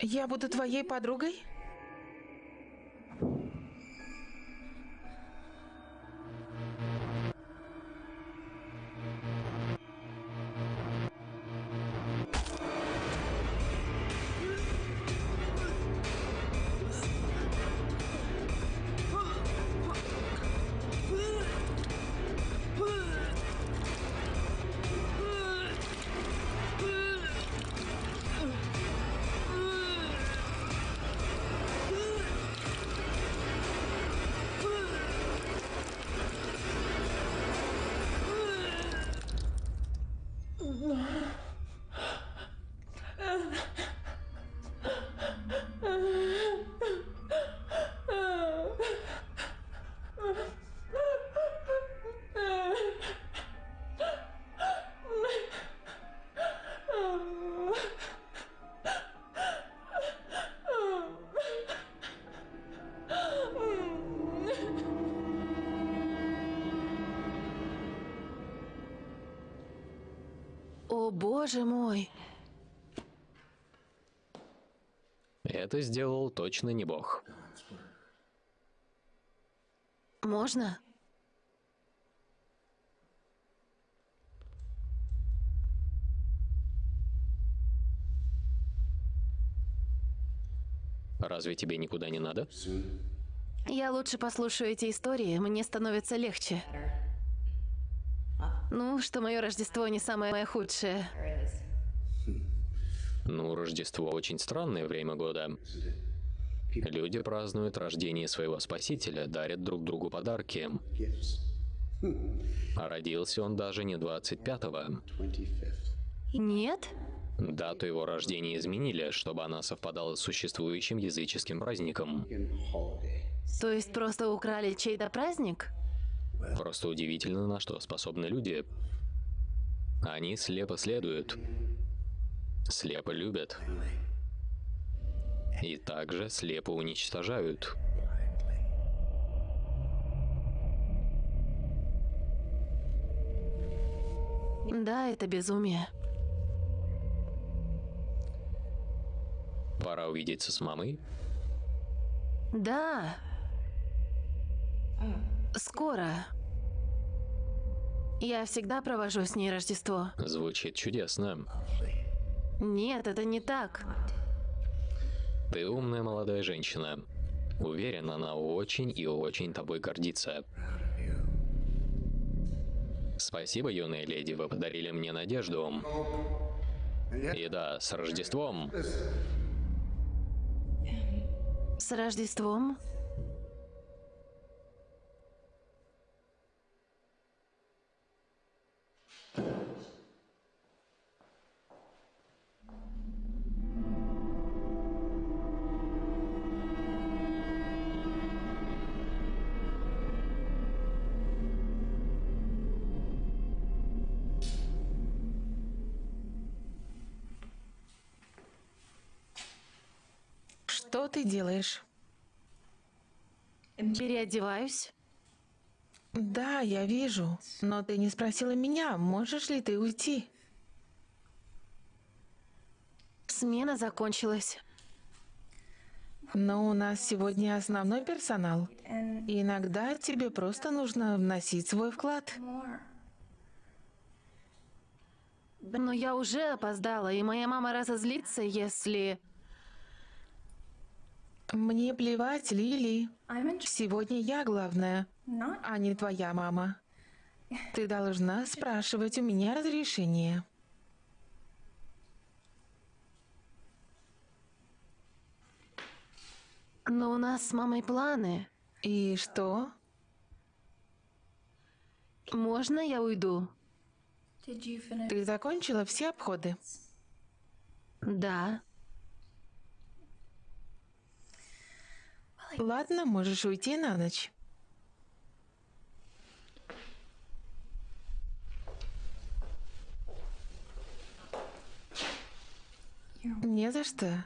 Speaker 6: Я буду твоей подругой?
Speaker 3: Это сделал точно не бог.
Speaker 2: Можно?
Speaker 3: Разве тебе никуда не надо?
Speaker 2: Я лучше послушаю эти истории, мне становится легче. Ну, что мое Рождество не самое худшее.
Speaker 3: Ну, Рождество очень странное время года. Люди празднуют рождение своего Спасителя, дарят друг другу подарки. А родился он даже не 25-го.
Speaker 2: Нет?
Speaker 3: Дату его рождения изменили, чтобы она совпадала с существующим языческим праздником.
Speaker 2: То есть просто украли чей-то праздник?
Speaker 3: Просто удивительно, на что способны люди. Они слепо следуют, слепо любят и также слепо уничтожают.
Speaker 2: Да, это безумие.
Speaker 3: Пора увидеться с мамой.
Speaker 2: Да. Скоро. Я всегда провожу с ней Рождество.
Speaker 3: Звучит чудесно.
Speaker 2: Нет, это не так.
Speaker 3: Ты умная молодая женщина. Уверен, она очень и очень тобой гордится. Спасибо, юная леди, вы подарили мне надежду. И да, с Рождеством.
Speaker 2: С Рождеством?
Speaker 6: Ты делаешь?
Speaker 2: Переодеваюсь.
Speaker 6: Да, я вижу. Но ты не спросила меня, можешь ли ты уйти?
Speaker 2: Смена закончилась.
Speaker 6: Но у нас сегодня основной персонал. И иногда тебе просто нужно вносить свой вклад.
Speaker 2: Но я уже опоздала, и моя мама разозлится, если...
Speaker 6: Мне плевать, Лили. Сегодня я главная, а не твоя мама. Ты должна спрашивать у меня разрешение.
Speaker 2: Но у нас с мамой планы.
Speaker 6: И что?
Speaker 2: Можно я уйду?
Speaker 6: Ты закончила все обходы?
Speaker 2: Да.
Speaker 6: Ладно, можешь уйти на ночь. Не за что.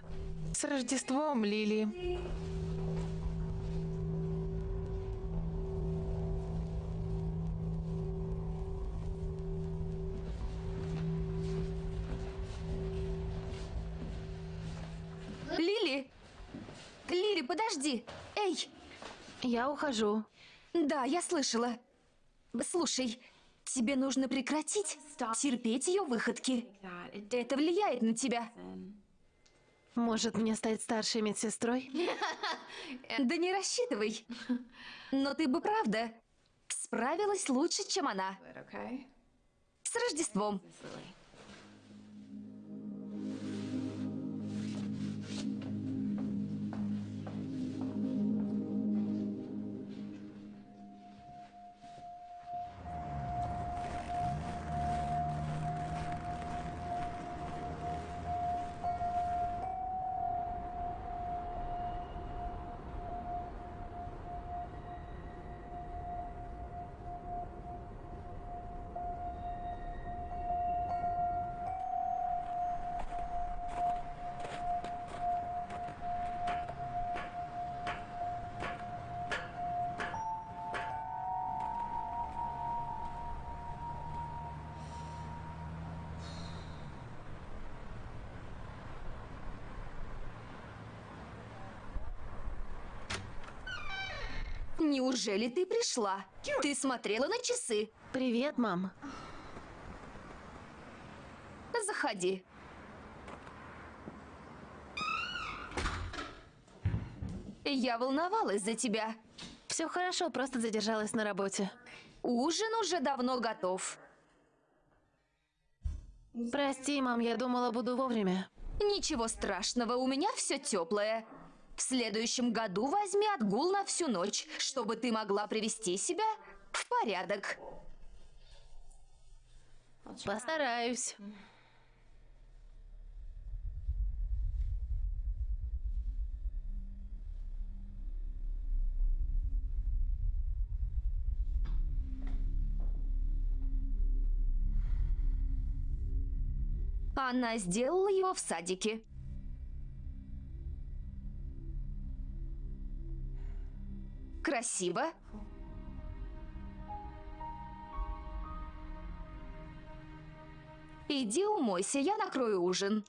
Speaker 6: С Рождеством, Лили.
Speaker 4: Подожди! Эй!
Speaker 2: Я ухожу.
Speaker 4: Да, я слышала. Слушай, тебе нужно прекратить терпеть ее выходки. Это влияет на тебя.
Speaker 2: Может, мне стать старшей медсестрой?
Speaker 4: Да не рассчитывай. Но ты бы правда справилась лучше, чем она. С Рождеством. Неужели ты пришла? Ты смотрела на часы?
Speaker 2: Привет, мам.
Speaker 4: Заходи. Я волновалась за тебя.
Speaker 2: Все хорошо, просто задержалась на работе.
Speaker 4: Ужин уже давно готов.
Speaker 2: Прости, мам, я думала, буду вовремя.
Speaker 4: Ничего страшного, у меня все теплое. В следующем году возьми отгул на всю ночь, чтобы ты могла привести себя в порядок.
Speaker 2: Постараюсь.
Speaker 4: Она сделала его в садике. Красиво. Иди умойся, я накрою ужин.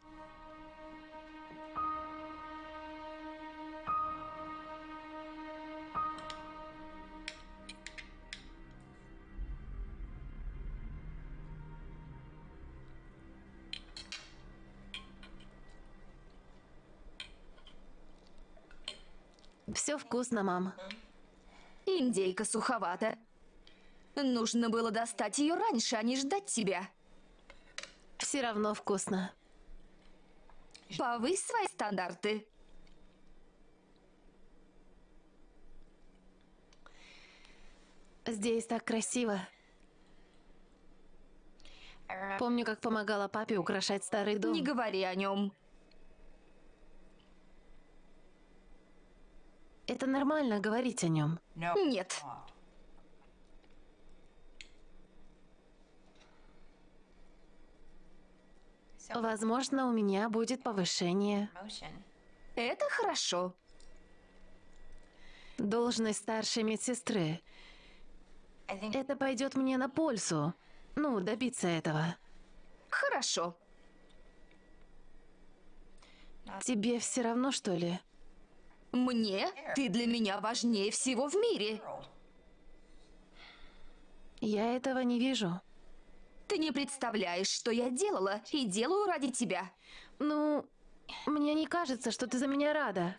Speaker 2: Все вкусно, мам.
Speaker 4: Индейка суховата. Нужно было достать ее раньше, а не ждать тебя.
Speaker 2: Все равно вкусно.
Speaker 4: Повысь свои стандарты.
Speaker 2: Здесь так красиво. Помню, как помогала папе украшать старый дом.
Speaker 4: Не говори о нем.
Speaker 2: Это нормально говорить о нем.
Speaker 4: Нет.
Speaker 2: Возможно, у меня будет повышение.
Speaker 4: Это хорошо.
Speaker 2: Должность старшей медсестры. Это пойдет мне на пользу. Ну, добиться этого.
Speaker 4: Хорошо.
Speaker 2: Тебе все равно, что ли?
Speaker 4: Мне? Ты для меня важнее всего в мире.
Speaker 2: Я этого не вижу.
Speaker 4: Ты не представляешь, что я делала и делаю ради тебя.
Speaker 2: Ну, мне не кажется, что ты за меня рада.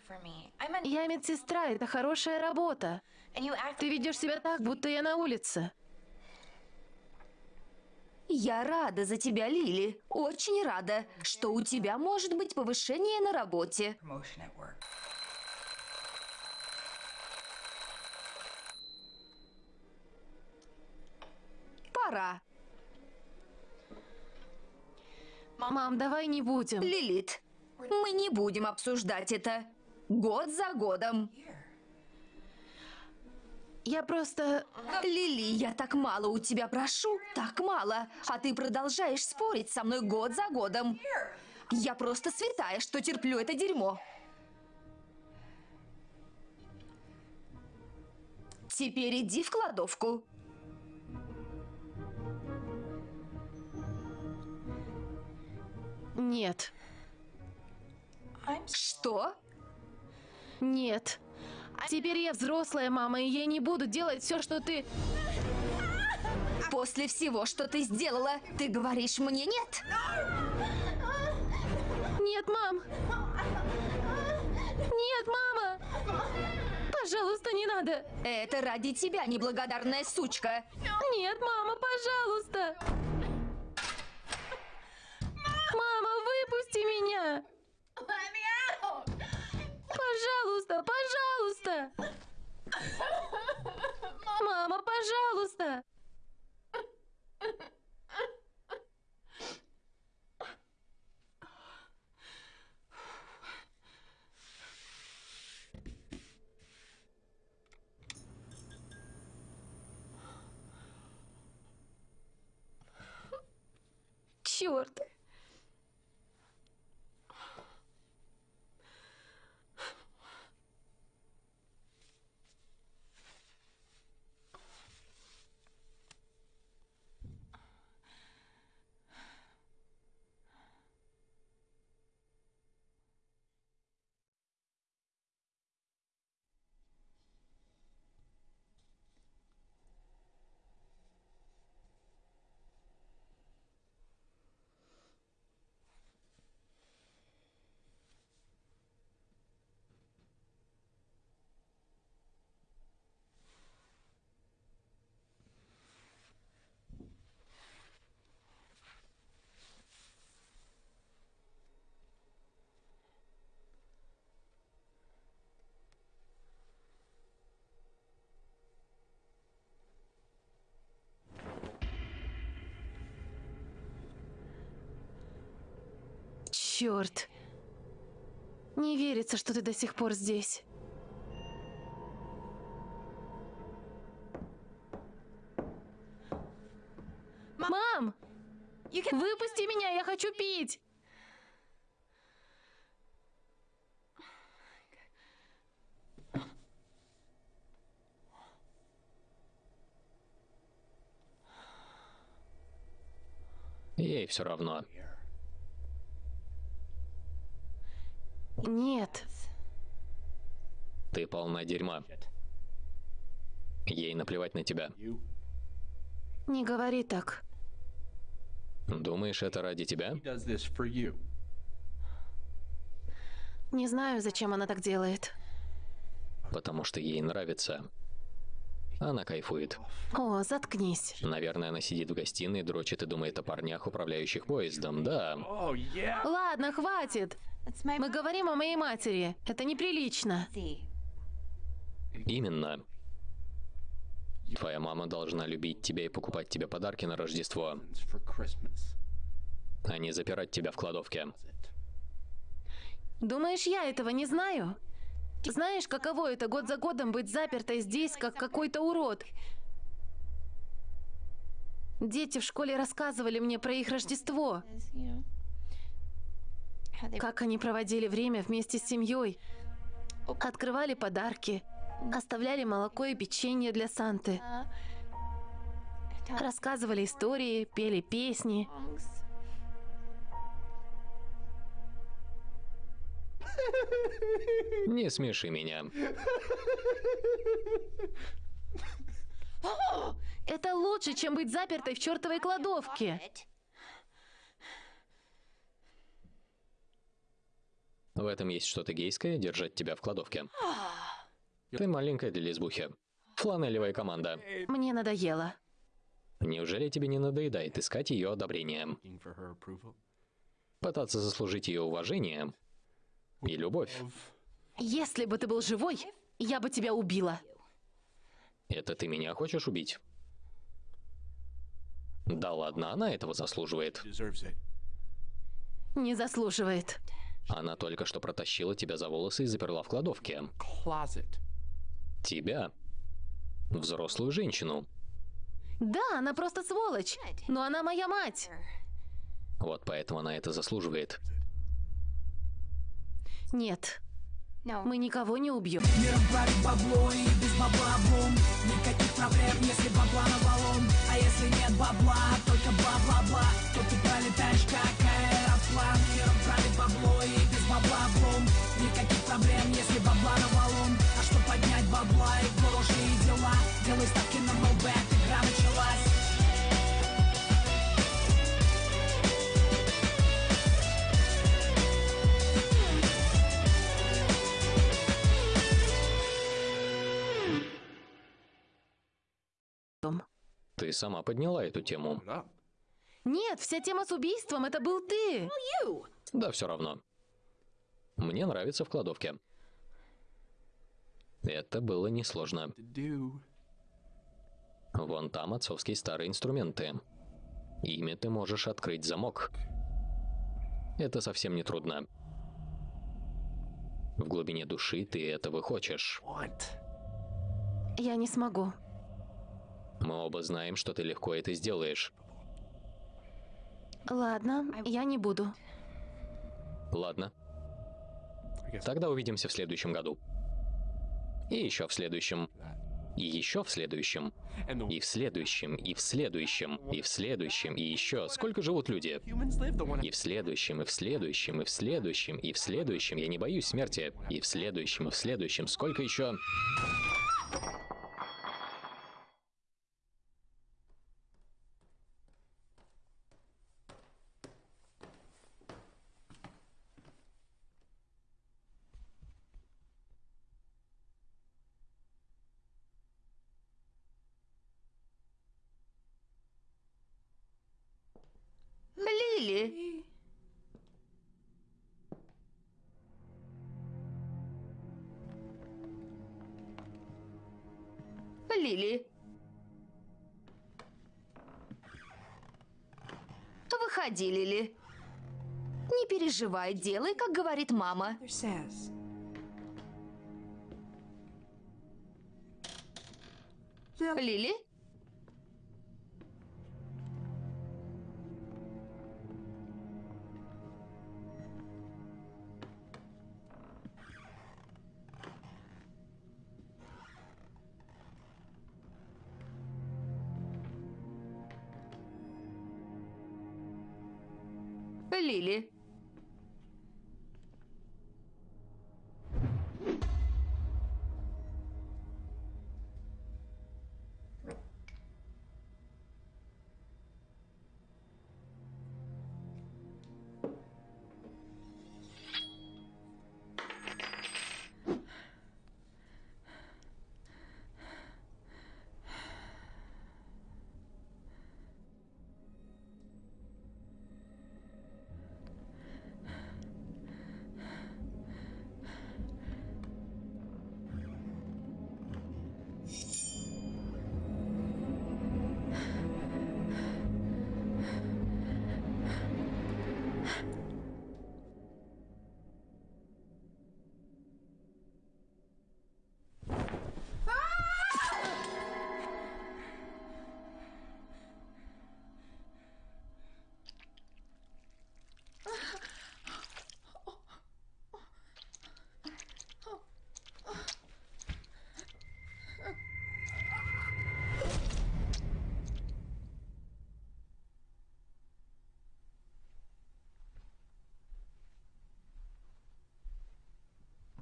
Speaker 2: Я медсестра, это хорошая работа. Ты ведешь себя так, будто я на улице.
Speaker 4: Я рада за тебя, Лили. Очень рада, что у тебя может быть повышение на работе. Пора.
Speaker 2: Мам, давай не будем.
Speaker 4: Лилит, мы не будем обсуждать это. Год за годом.
Speaker 2: Я просто...
Speaker 4: Лили, я так мало у тебя прошу, так мало, а ты продолжаешь спорить со мной год за годом. Я просто святая, что терплю это дерьмо. Теперь иди в кладовку.
Speaker 2: Нет.
Speaker 4: Что?
Speaker 2: Нет. Теперь я взрослая мама, и я не буду делать все, что ты...
Speaker 4: После всего, что ты сделала, ты говоришь мне нет?
Speaker 2: Нет, мам! Нет, мама! Пожалуйста, не надо!
Speaker 4: Это ради тебя, неблагодарная сучка!
Speaker 2: Нет, мама, пожалуйста! Выпусти меня! Пожалуйста, пожалуйста! Мама, пожалуйста! Черт! Черт. Не верится, что ты до сих пор здесь. Мам! Выпусти меня, я хочу пить!
Speaker 3: Ей все равно.
Speaker 2: Нет.
Speaker 3: Ты полна дерьма. Ей наплевать на тебя.
Speaker 2: Не говори так.
Speaker 3: Думаешь, это ради тебя?
Speaker 2: Не знаю, зачем она так делает.
Speaker 3: Потому что ей нравится. Она кайфует.
Speaker 2: О, заткнись.
Speaker 3: Наверное, она сидит в гостиной, дрочит и думает о парнях, управляющих поездом. Да.
Speaker 9: Oh.
Speaker 2: Ладно, хватит. Мы говорим о моей матери. Это неприлично.
Speaker 3: Именно. Твоя мама должна любить тебя и покупать тебе подарки на Рождество, а не запирать тебя в кладовке.
Speaker 2: Думаешь, я этого не знаю? Знаешь, каково это год за годом быть запертой здесь, как какой-то урод? Дети в школе рассказывали мне про их Рождество. Как они проводили время вместе с семьей. Открывали подарки. Оставляли молоко и печенье для Санты. Рассказывали истории, пели песни.
Speaker 3: Не смеши меня.
Speaker 2: Это лучше, чем быть запертой в чертовой кладовке.
Speaker 3: В этом есть что-то гейское, держать тебя в кладовке. Ты маленькая для лесбухи. Фланелевая команда.
Speaker 2: Мне надоело.
Speaker 3: Неужели тебе не надоедает искать ее одобрение? Пытаться заслужить ее уважение и любовь.
Speaker 2: Если бы ты был живой, я бы тебя убила.
Speaker 3: Это ты меня хочешь убить? Да ладно, она этого заслуживает.
Speaker 2: Не заслуживает.
Speaker 3: Она только что протащила тебя за волосы и заперла в кладовке.
Speaker 9: Closet.
Speaker 3: Тебя. Взрослую женщину.
Speaker 2: Да, она просто сволочь. Но она моя мать.
Speaker 3: Вот поэтому она это заслуживает.
Speaker 2: Нет. Мы никого не убьем.
Speaker 10: Миром правит бабло и без бабла бум Никаких проблем, если бабла навалом А если нет бабла,
Speaker 3: сама подняла эту тему.
Speaker 2: Нет, вся тема с убийством это был ты.
Speaker 3: Да, все равно. Мне нравится в кладовке. Это было несложно. Вон там отцовские старые инструменты. Ими ты можешь открыть замок. Это совсем не трудно. В глубине души ты этого хочешь.
Speaker 2: Я не смогу.
Speaker 3: Мы оба знаем, что ты легко это сделаешь.
Speaker 2: Ладно, я не буду.
Speaker 3: Ладно, тогда увидимся в следующем году. И еще в следующем. И еще в следующем. И в следующем, и в следующем, и в следующем, и еще. Сколько живут люди? И в следующем, и в следующем, и в следующем, и в следующем. Я не боюсь смерти. И в следующем, и в следующем. Сколько еще?
Speaker 4: Переживай, делай, как говорит мама. Лили.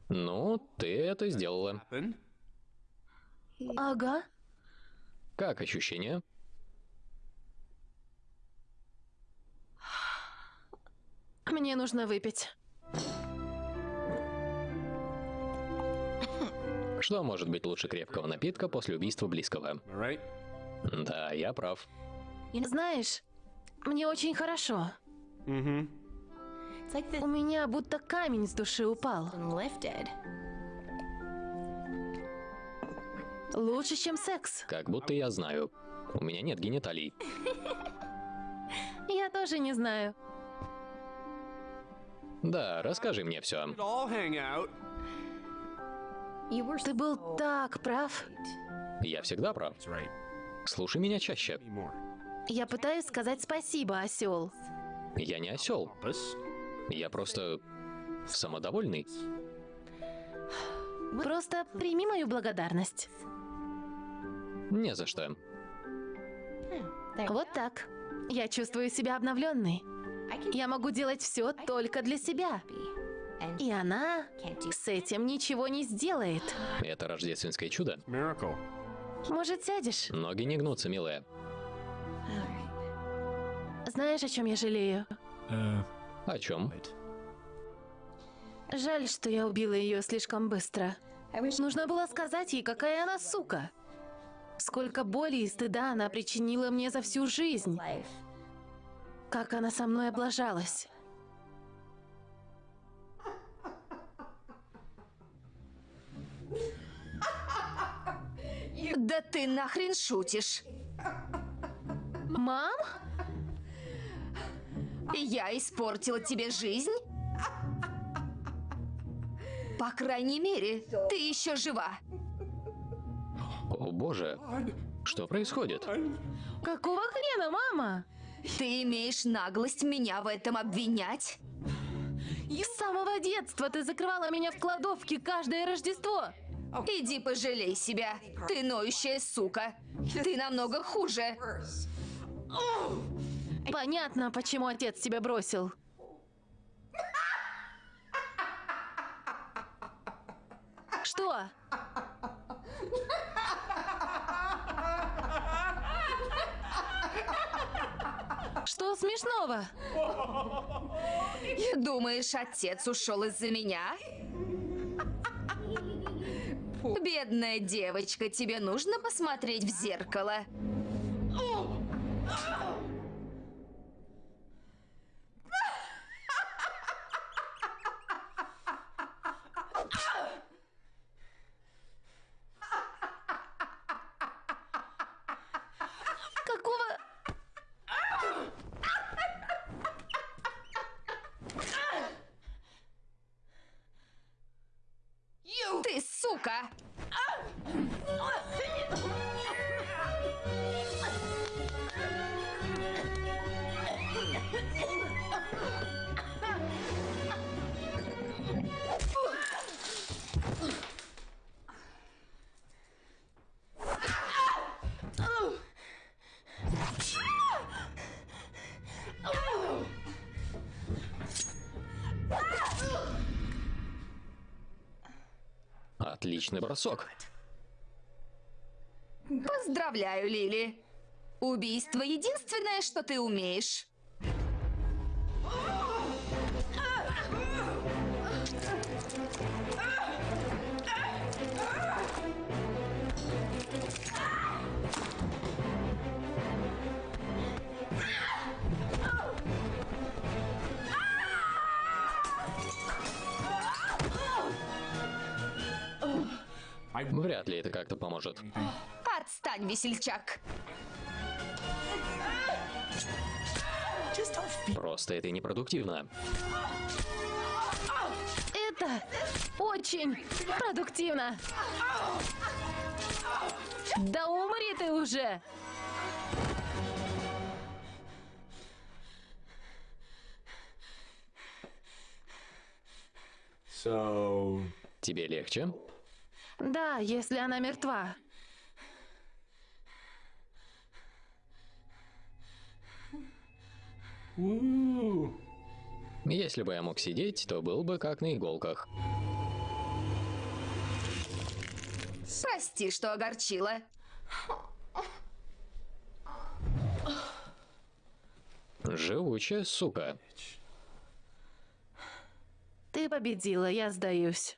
Speaker 3: Ну, ты это сделала.
Speaker 2: Ага.
Speaker 3: Как ощущения?
Speaker 2: Мне нужно выпить.
Speaker 3: Что может быть лучше крепкого напитка после убийства близкого?
Speaker 9: Alright.
Speaker 3: Да, я прав.
Speaker 2: Знаешь, мне очень хорошо.
Speaker 9: Mm-hmm.
Speaker 2: У меня будто камень с души упал. Лучше, чем секс.
Speaker 3: Как будто я знаю. У меня нет гениталий.
Speaker 2: Я тоже не знаю.
Speaker 3: Да, расскажи мне все.
Speaker 2: Ты был так прав.
Speaker 3: Я всегда прав. Слушай меня чаще.
Speaker 2: Я пытаюсь сказать спасибо, осел.
Speaker 3: Я не осел. Я просто самодовольный.
Speaker 2: Просто прими мою благодарность.
Speaker 3: Не за что.
Speaker 2: Вот так. Я чувствую себя обновленной. Я могу делать все только для себя. И она с этим ничего не сделает.
Speaker 3: Это рождественское чудо.
Speaker 2: Может, сядешь?
Speaker 3: Ноги не гнутся, милая.
Speaker 2: Знаешь, о чем я жалею?
Speaker 3: О чем?
Speaker 2: Жаль, что я убила ее слишком быстро. Нужно было сказать ей, какая она сука. Сколько боли и стыда она причинила мне за всю жизнь. Как она со мной облажалась.
Speaker 4: Да ты нахрен шутишь.
Speaker 2: Мам?
Speaker 4: Я испортила тебе жизнь? По крайней мере, ты еще жива.
Speaker 3: О боже, что происходит?
Speaker 2: Какого хрена, мама?
Speaker 4: Ты имеешь наглость меня в этом обвинять?
Speaker 2: С самого детства ты закрывала меня в кладовке каждое Рождество.
Speaker 4: Иди пожалей себя. Ты ноющая сука. Ты намного хуже.
Speaker 2: Понятно, почему отец тебя бросил. Что? Что смешного?
Speaker 4: Думаешь, отец ушел из-за меня? Бедная девочка, тебе нужно посмотреть в зеркало.
Speaker 3: Отличный бросок.
Speaker 4: Поздравляю, Лили. Убийство — единственное, что ты умеешь.
Speaker 3: Вряд ли это как-то поможет.
Speaker 4: Отстань, весельчак.
Speaker 3: Просто это непродуктивно.
Speaker 2: Это очень продуктивно. Да умри ты уже!
Speaker 9: So,
Speaker 3: Тебе легче?
Speaker 2: Да, если она мертва.
Speaker 3: Если бы я мог сидеть, то был бы как на иголках.
Speaker 4: Прости, что огорчила.
Speaker 3: Живучая сука.
Speaker 2: Ты победила, я сдаюсь.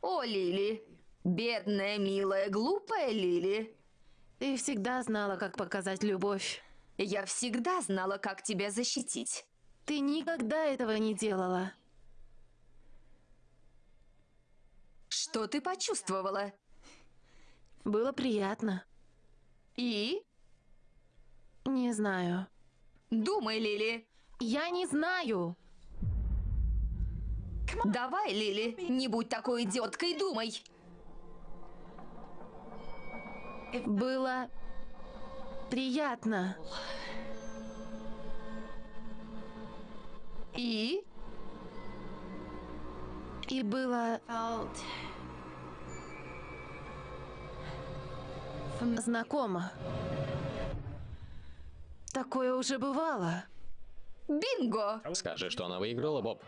Speaker 4: О, Лили. Бедная, милая, глупая Лили.
Speaker 2: Ты всегда знала, как показать любовь.
Speaker 4: Я всегда знала, как тебя защитить.
Speaker 2: Ты никогда этого не делала.
Speaker 4: Что ты почувствовала?
Speaker 2: Было приятно.
Speaker 4: И?
Speaker 2: Не знаю.
Speaker 4: Думай, Лили.
Speaker 2: Я не знаю.
Speaker 4: Давай, Лили, не будь такой идиоткой, думай.
Speaker 2: Было приятно.
Speaker 4: И?
Speaker 2: И было знакомо. Такое уже бывало.
Speaker 4: Бинго!
Speaker 3: Скажи, что она выиграла, Боб.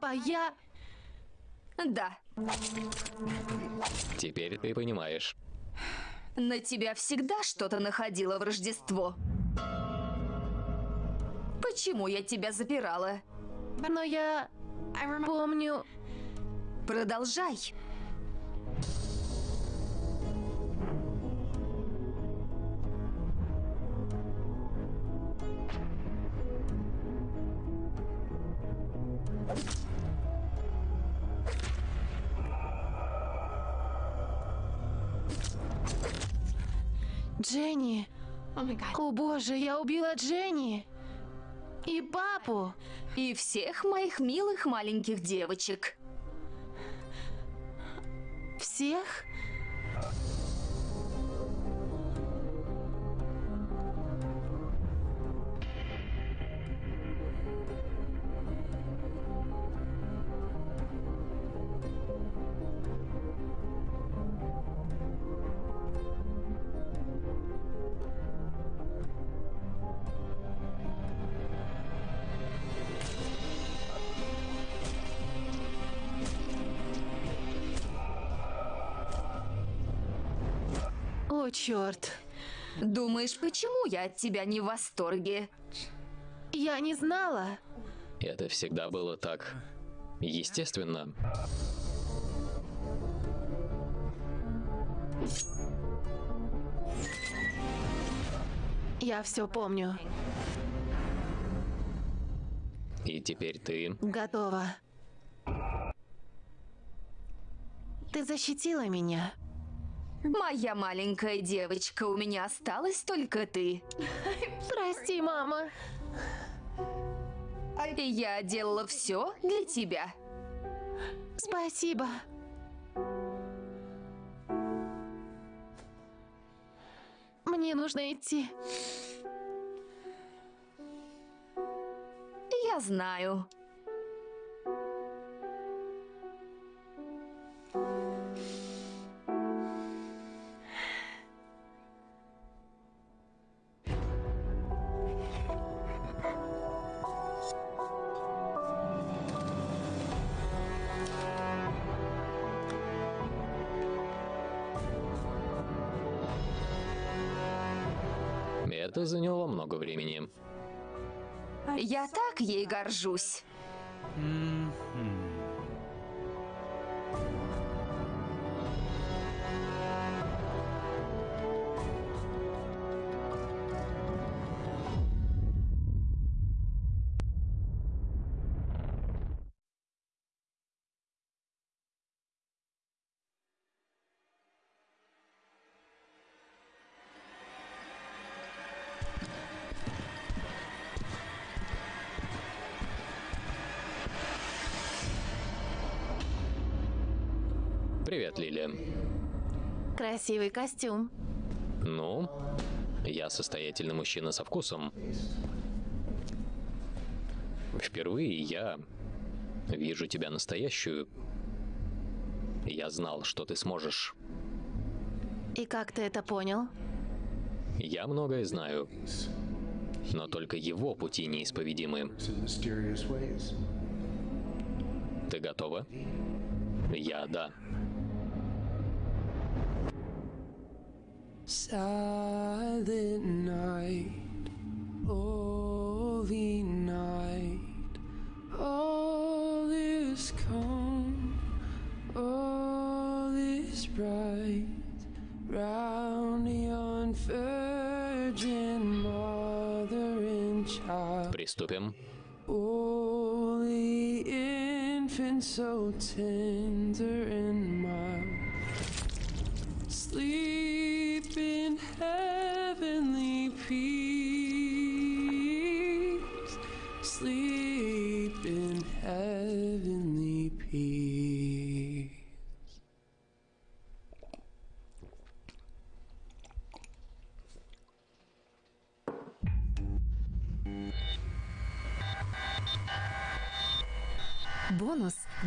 Speaker 2: Папа, я...
Speaker 4: Да,
Speaker 3: Теперь ты понимаешь.
Speaker 4: на тебя всегда что-то находило в Рождество. Почему я тебя запирала?
Speaker 2: Но я... Помню...
Speaker 4: Продолжай.
Speaker 2: Дженни. О боже, я убила Дженни. И папу.
Speaker 4: И всех моих милых маленьких девочек.
Speaker 2: Всех? О, черт.
Speaker 4: Думаешь, почему я от тебя не в восторге?
Speaker 2: Я не знала.
Speaker 3: Это всегда было так. Естественно.
Speaker 2: Я все помню.
Speaker 3: И теперь ты...
Speaker 2: Готова. Ты защитила меня.
Speaker 4: Моя маленькая девочка, у меня осталась только ты.
Speaker 2: Прости, мама.
Speaker 4: И я делала все для тебя.
Speaker 2: Спасибо. Мне нужно идти.
Speaker 4: Я знаю.
Speaker 3: Это заняло много времени.
Speaker 4: Я так ей горжусь.
Speaker 3: Привет, Лили.
Speaker 2: Красивый костюм.
Speaker 3: Ну, я состоятельный мужчина со вкусом. Впервые я вижу тебя настоящую. Я знал, что ты сможешь.
Speaker 2: И как ты это понял?
Speaker 3: Я многое знаю. Но только его пути неисповедимы. Ты готова? Я да.
Speaker 11: Silent night, holy night, all is calm, all is bright, round yon virgin mother and child.
Speaker 3: Приступим.
Speaker 11: Holy infant, so tender and mild, sleep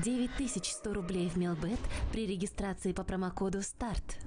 Speaker 2: 9100 рублей в Мелбет при регистрации по промокоду СТАРТ.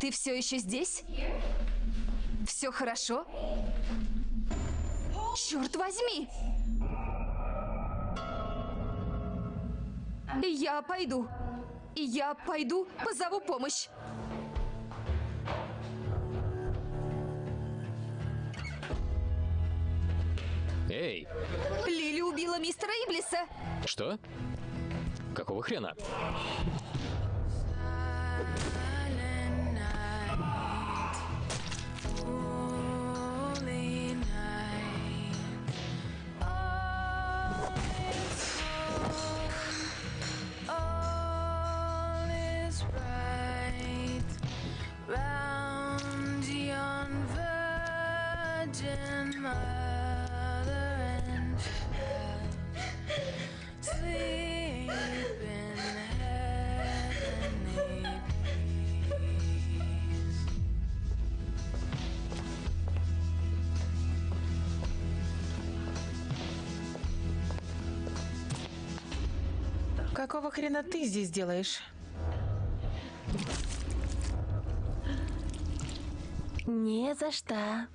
Speaker 4: Ты все еще здесь? Все хорошо? Черт возьми! Я пойду. Я пойду, позову помощь.
Speaker 3: Эй,
Speaker 4: Лили убила мистера Иблиса.
Speaker 3: что? Какого хрена?
Speaker 6: Какого хрена ты здесь делаешь?
Speaker 2: Не за что.